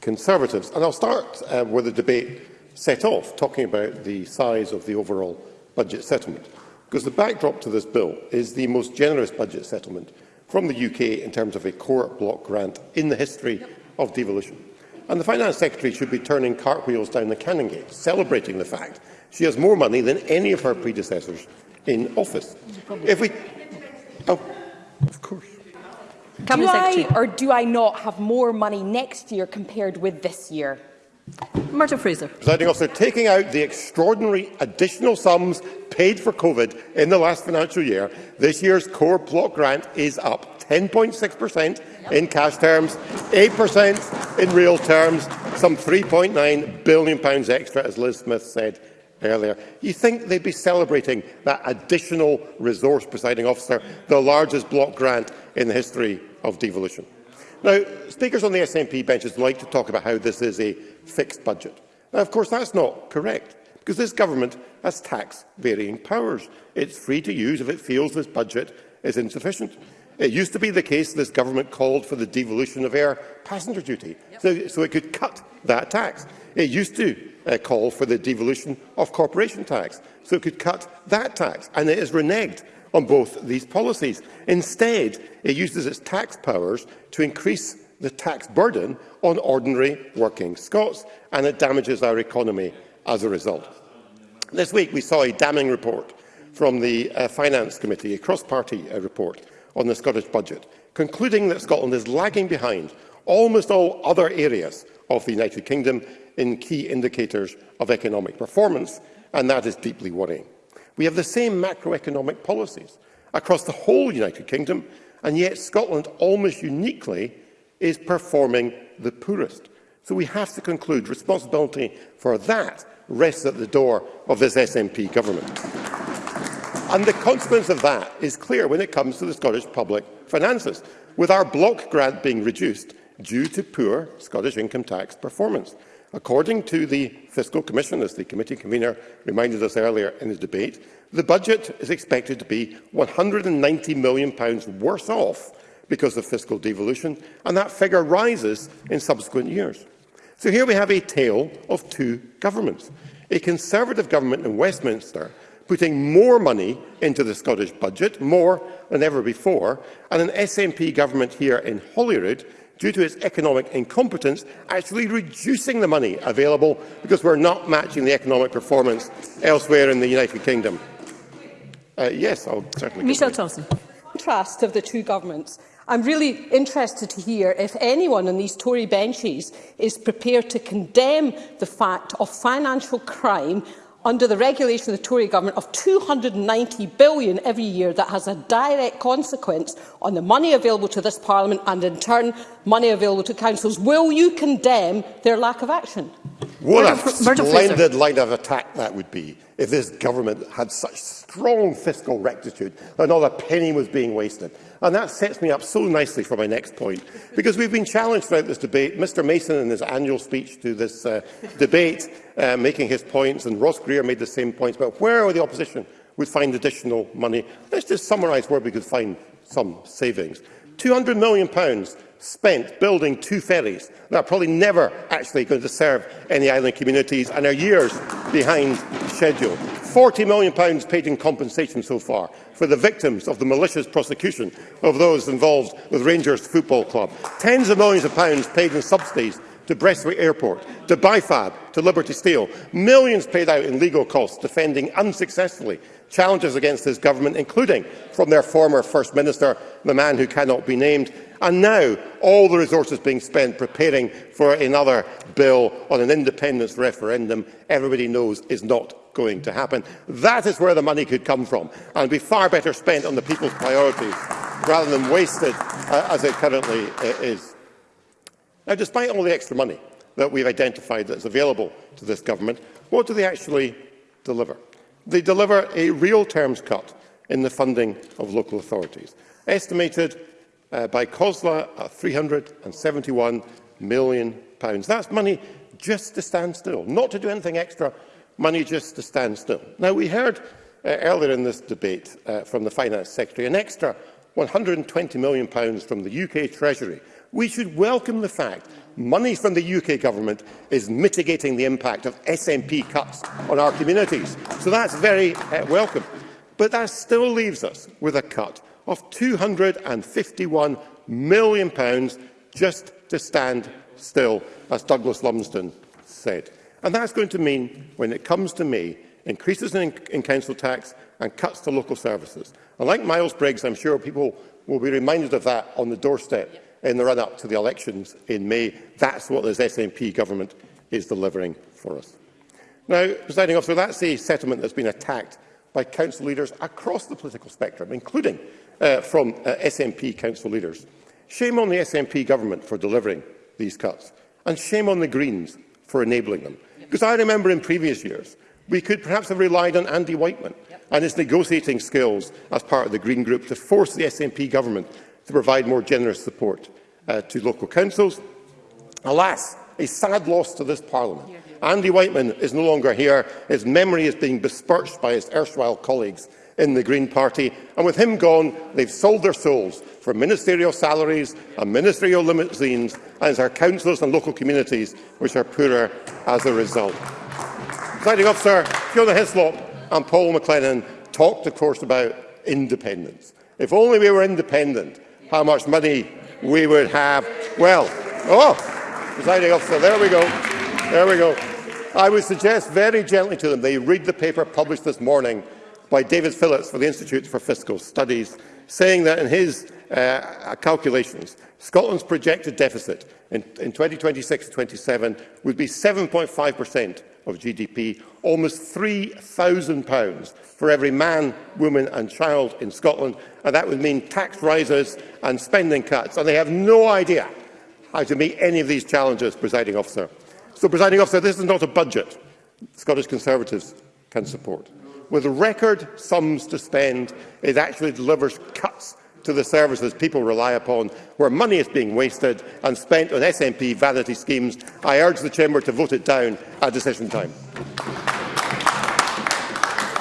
O: Conservatives. And I'll start uh, where the debate set off, talking about the size of the overall budget settlement. Because the backdrop to this bill is the most generous budget settlement from the UK in terms of a core block grant in the history yep. of devolution. And the Finance Secretary should be turning cartwheels down the Canongate, celebrating the fact She has more money than any of her predecessors in office. If we, oh, of course.
A: Cabinet do Secretary. I or do I not have more money next year compared with this year?
P: Martin Fraser.
O: Presiding officer, taking out the extraordinary additional sums paid for COVID in the last financial year, this year's core plot grant is up 10.6% in cash terms, 8% in real terms, some 3.9 billion pounds extra, as Liz Smith said, earlier. You think they'd be celebrating that additional resource, presiding officer, the largest block grant in the history of devolution. Now, speakers on the SNP benches like to talk about how this is a fixed budget. Now, of course, that's not correct, because this government has tax varying powers. It's free to use if it feels this budget is insufficient. It used to be the case this government called for the devolution of air passenger duty, yep. so, so it could cut that tax. It used to uh, call for the devolution of corporation tax, so it could cut that tax, and it has reneged on both these policies. Instead, it uses its tax powers to increase the tax burden on ordinary working Scots, and it damages our economy as a result. This week we saw a damning report from the uh, Finance Committee, a cross-party uh, report on the Scottish budget, concluding that Scotland is lagging behind almost all other areas of the United Kingdom in key indicators of economic performance, and that is deeply worrying. We have the same macroeconomic policies across the whole United Kingdom, and yet Scotland almost uniquely is performing the poorest. So we have to conclude responsibility for that rests at the door of this SNP government. And the consequence of that is clear when it comes to the Scottish public finances, with our block grant being reduced due to poor Scottish income tax performance. According to the Fiscal Commission, as the committee convener reminded us earlier in the debate, the budget is expected to be £190 million worse off because of fiscal devolution, and that figure rises in subsequent years. So here we have a tale of two governments. A Conservative government in Westminster putting more money into the Scottish budget, more than ever before, and an SNP government here in Holyrood due to its economic incompetence, actually reducing the money available because we're not matching the economic performance elsewhere in the United Kingdom. Uh, yes, I'll certainly...
P: Michelle Thompson.
K: Contrast of the two governments. I'm really interested to hear if anyone on these Tory benches is prepared to condemn the fact of financial crime under the regulation of the Tory government of £290 billion every year that has a direct consequence on the money available to this Parliament and, in turn, money available to councils. Will you condemn their lack of action?
O: What Word a splendid line of attack that would be if this government had such strong fiscal rectitude that not a penny was being wasted. And that sets me up so nicely for my next point, because we've been challenged throughout this debate. Mr Mason, in his annual speech to this uh, debate, uh, making his points, and Ross Greer made the same points but where the opposition would find additional money. Let's just summarise where we could find some savings. 200 million pounds spent building two ferries that are probably never actually going to serve any island communities and are years behind schedule. 40 million pounds paid in compensation so far for the victims of the malicious prosecution of those involved with Rangers Football Club. Tens of millions of pounds paid in subsidies to Brestwick Airport, to Bifab, to Liberty Steel. Millions paid out in legal costs defending unsuccessfully challenges against this government, including from their former First Minister the man who cannot be named, and now all the resources being spent preparing for another bill on an independence referendum everybody knows is not going to happen. That is where the money could come from and be far better spent on the people's priorities rather than wasted uh, as it currently uh, is. Now, despite all the extra money that we've identified that's available to this government, what do they actually deliver? They deliver a real terms cut in the funding of local authorities estimated uh, by COSLA at 371 million. That's money just to stand still, not to do anything extra, money just to stand still. Now, we heard uh, earlier in this debate uh, from the Finance Secretary an extra 120 million pounds from the UK Treasury. We should welcome the fact money from the UK government is mitigating the impact of SNP cuts on our communities. So that's very uh, welcome. But that still leaves us with a cut of £251 million pounds just to stand still, as Douglas Lumsden said. And that's going to mean, when it comes to me, increases in, in council tax and cuts to local services. And like Miles Briggs, I'm sure people will be reminded of that on the doorstep in the run-up to the elections in May. That's what this SNP government is delivering for us. Now, presiding officer, that's a settlement that's been attacked by council leaders across the political spectrum, including uh, from uh, SNP council leaders. Shame on the SNP government for delivering these cuts, and shame on the Greens for enabling them. Because I remember in previous years, we could perhaps have relied on Andy Whiteman yep. and his negotiating skills as part of the Green Group to force the SNP government to provide more generous support uh, to local councils. Alas, a sad loss to this Parliament. Andy Whiteman is no longer here. His memory is being besmirched by his erstwhile colleagues in the Green Party, and with him gone, they've sold their souls for ministerial salaries and ministerial limousines, and it's our councillors and local communities which are poorer as a result. Presiding Officer, Fiona Hislop and Paul McLennan talked, of course, about independence. If only we were independent, how much money we would have. Well, oh, presiding officer, there we go. There we go. I would suggest very gently to them they read the paper published this morning by David Phillips for the Institute for Fiscal Studies, saying that in his uh, calculations, Scotland's projected deficit in, in 2026-27 would be 7.5% of GDP, almost £3,000 for every man, woman and child in Scotland, and that would mean tax rises and spending cuts, and they have no idea how to meet any of these challenges, presiding officer. So, presiding officer, this is not a budget Scottish Conservatives can support with record sums to spend, it actually delivers cuts to the services people rely upon, where money is being wasted and spent on SNP vanity schemes. I urge the Chamber to vote it down at decision time.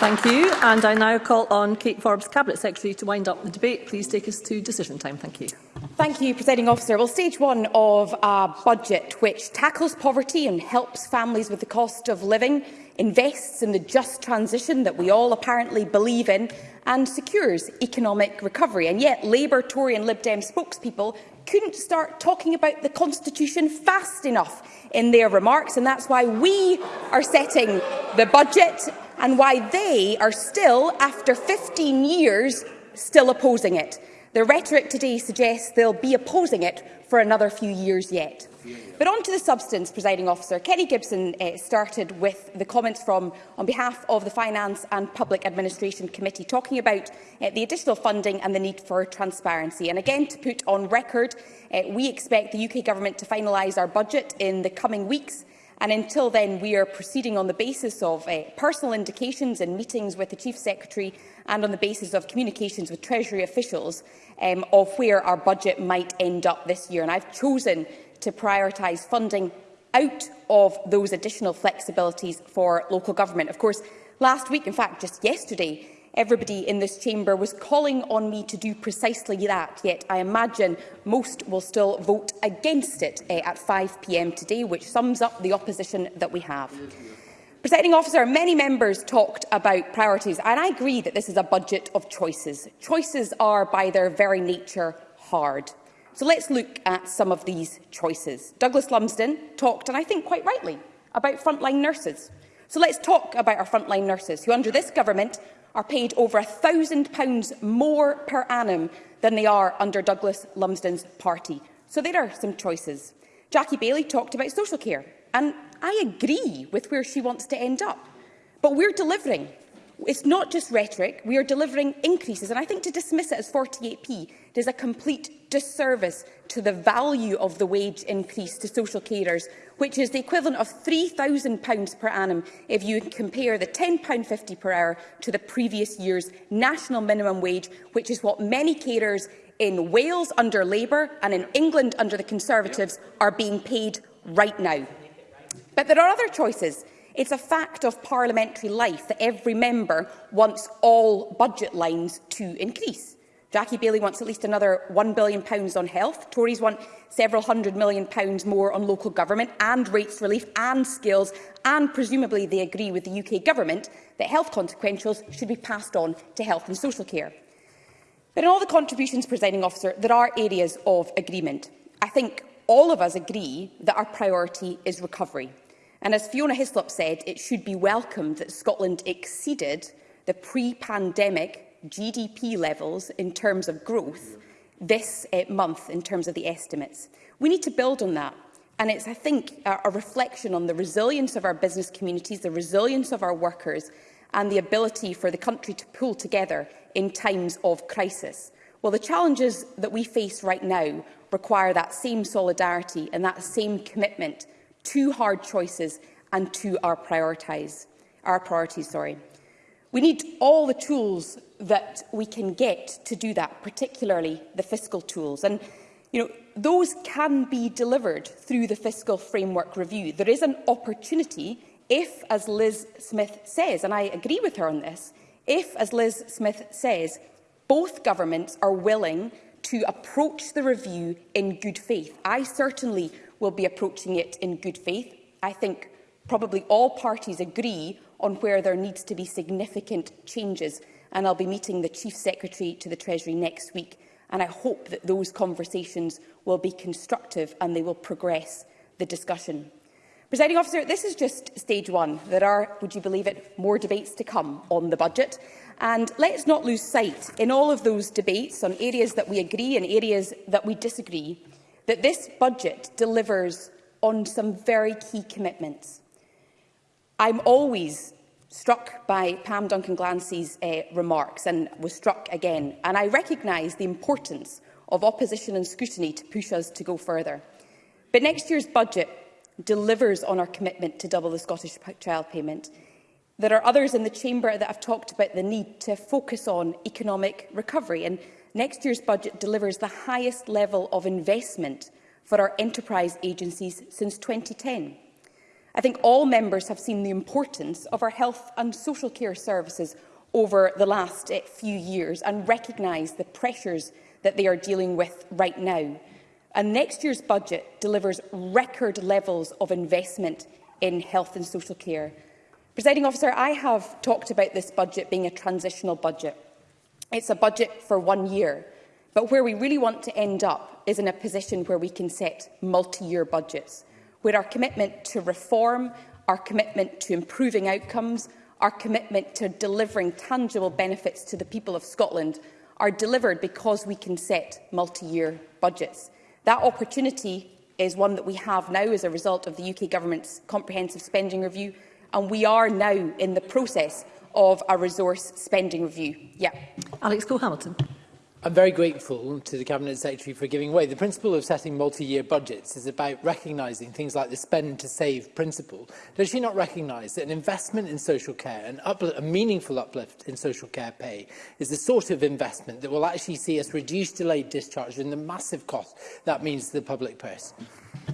P: Thank you. And I now call on Kate Forbes, Cabinet Secretary, to wind up the debate. Please take us to decision time. Thank you.
A: Thank you, Presiding Officer. Well, stage one of a budget which tackles poverty and helps families with the cost of living invests in the just transition that we all apparently believe in and secures economic recovery. And yet Labour, Tory and Lib Dem spokespeople couldn't start talking about the Constitution fast enough in their remarks, and that's why we are setting the budget and why they are still, after 15 years, still opposing it. The rhetoric today suggests they'll be opposing it for another few years yet. But on to the substance, presiding officer. Kenny Gibson uh, started with the comments from, on behalf of the Finance and Public Administration Committee, talking about uh, the additional funding and the need for transparency. And again, to put on record, uh, we expect the UK Government to finalise our budget in the coming weeks. And until then, we are proceeding on the basis of uh, personal indications and meetings with the Chief Secretary and on the basis of communications with Treasury officials um, of where our budget might end up this year. And I've chosen to prioritise funding out of those additional flexibilities for local government. Of course, last week, in fact, just yesterday, everybody in this chamber was calling on me to do precisely that, yet I imagine most will still vote against it eh, at 5pm today, which sums up the opposition that we have. Presiding officer, many members talked about priorities, and I agree that this is a budget of choices. Choices are, by their very nature, hard. So let's look at some of these choices. Douglas Lumsden talked, and I think quite rightly, about frontline nurses. So let's talk about our frontline nurses, who under this government are paid over £1,000 more per annum than they are under Douglas Lumsden's party. So there are some choices. Jackie Bailey talked about social care, and I agree with where she wants to end up. But we're delivering. It's not just rhetoric, we are delivering increases. And I think to dismiss it as 48p is a complete disservice to the value of the wage increase to social carers, which is the equivalent of £3,000 per annum if you compare the £10.50 per hour to the previous year's national minimum wage, which is what many carers in Wales under Labour and in England under the Conservatives are being paid right now. But there are other choices. It's a fact of parliamentary life that every member wants all budget lines to increase. Jackie Bailey wants at least another £1 billion on health. Tories want several hundred million pounds more on local government and rates relief and skills, and presumably they agree with the UK government that health consequentials should be passed on to health and social care. But in all the contributions, presiding officer, there are areas of agreement. I think all of us agree that our priority is recovery. And as Fiona Hislop said, it should be welcomed that Scotland exceeded the pre-pandemic GDP levels in terms of growth this uh, month in terms of the estimates. We need to build on that. And it's, I think, a, a reflection on the resilience of our business communities, the resilience of our workers and the ability for the country to pull together in times of crisis. Well, the challenges that we face right now require that same solidarity and that same commitment to hard choices and to our priorities. Our priorities sorry. We need all the tools that we can get to do that, particularly the fiscal tools. And you know, those can be delivered through the fiscal framework review. There is an opportunity if, as Liz Smith says, and I agree with her on this, if, as Liz Smith says, both governments are willing to approach the review in good faith. I certainly will be approaching it in good faith. I think probably all parties agree on where there needs to be significant changes. And I'll be meeting the Chief Secretary to the Treasury next week. And I hope that those conversations will be constructive and they will progress the discussion. Presiding officer, this is just stage one. There are, would you believe it, more debates to come on the budget. And let's not lose sight in all of those debates on areas that we agree and areas that we disagree, that this budget delivers on some very key commitments. I'm always struck by Pam Duncan-Glancy's uh, remarks and was struck again, and I recognise the importance of opposition and scrutiny to push us to go further. But next year's budget delivers on our commitment to double the Scottish child payment. There are others in the Chamber that have talked about the need to focus on economic recovery, and next year's budget delivers the highest level of investment for our enterprise agencies since 2010. I think all members have seen the importance of our health and social care services over the last uh, few years and recognise the pressures that they are dealing with right now. And next year's budget delivers record levels of investment in health and social care. Presiding officer, I have talked about this budget being a transitional budget. It's a budget for one year, but where we really want to end up is in a position where we can set multi-year budgets where our commitment to reform, our commitment to improving outcomes, our commitment to delivering tangible benefits to the people of Scotland are delivered because we can set multi-year budgets. That opportunity is one that we have now as a result of the UK Government's comprehensive spending review, and we are now in the process of a resource spending review. Yeah.
P: Alex Cole-Hamilton.
J: I'm very grateful to the Cabinet Secretary for giving way. The principle of setting multi-year budgets is about recognising things like the spend to save principle. Does she not recognise that an investment in social care, an a meaningful uplift in social care pay, is the sort of investment that will actually see us reduce delayed discharge and the massive cost that means to the public purse?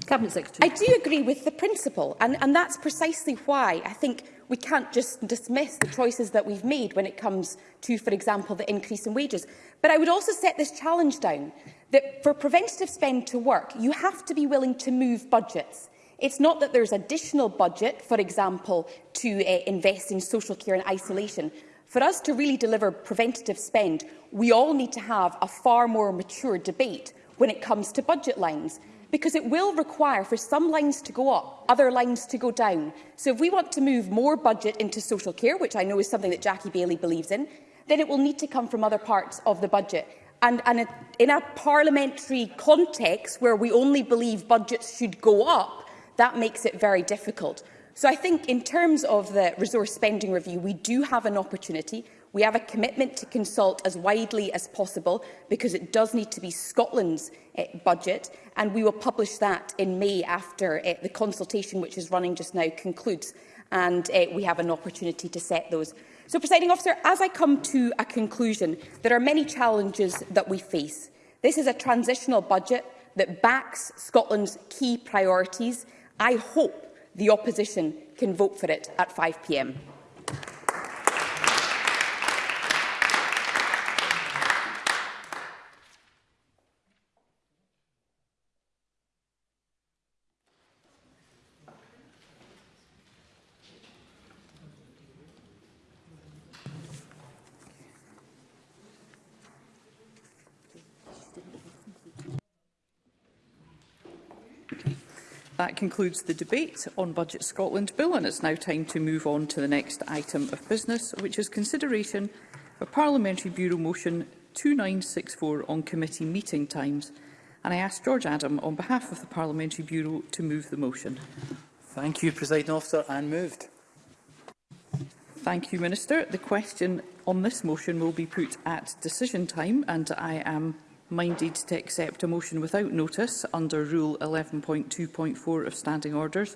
P: Cabinet Secretary.
A: I do agree with the principle, and, and that's precisely why I think we can't just dismiss the choices that we've made when it comes to, for example, the increase in wages. But I would also set this challenge down that for preventative spend to work, you have to be willing to move budgets. It's not that there's additional budget, for example, to uh, invest in social care and isolation. For us to really deliver preventative spend, we all need to have a far more mature debate when it comes to budget lines, because it will require for some lines to go up, other lines to go down. So if we want to move more budget into social care, which I know is something that Jackie Bailey believes in, then it will need to come from other parts of the budget. And, and in a parliamentary context where we only believe budgets should go up, that makes it very difficult. So I think in terms of the resource spending review, we do have an opportunity. We have a commitment to consult as widely as possible because it does need to be Scotland's uh, budget and we will publish that in May after uh, the consultation which is running just now concludes and uh, we have an opportunity to set those So, presiding officer, as I come to a conclusion, there are many challenges that we face. This is a transitional budget that backs Scotland's key priorities. I hope the opposition can vote for it at 5pm.
B: concludes the debate on Budget Scotland Bill and it's now time to move on to the next item of business, which is consideration of Parliamentary Bureau Motion 2964 on committee meeting times. And I ask George Adam, on behalf of the Parliamentary Bureau, to move the motion.
J: Thank you, President Officer, and moved.
B: Thank you, Minister. The question on this motion will be put at decision time, and I am minded to accept a motion without notice under Rule 11.2.4 of Standing Orders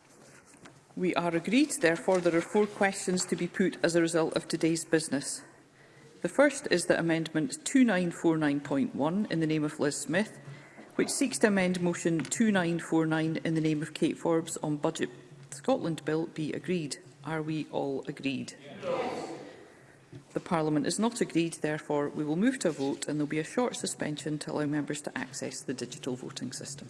B: We are agreed. Therefore, there are four questions to be put as a result of today's business. The first is that Amendment 2949.1 in the name of Liz Smith, which seeks to amend Motion 2949 in the name of Kate Forbes on Budget Scotland Bill, be agreed. Are we all agreed? Yes. The Parliament is not agreed, therefore we will move to a vote and there will be a short suspension to allow members to access the digital voting system.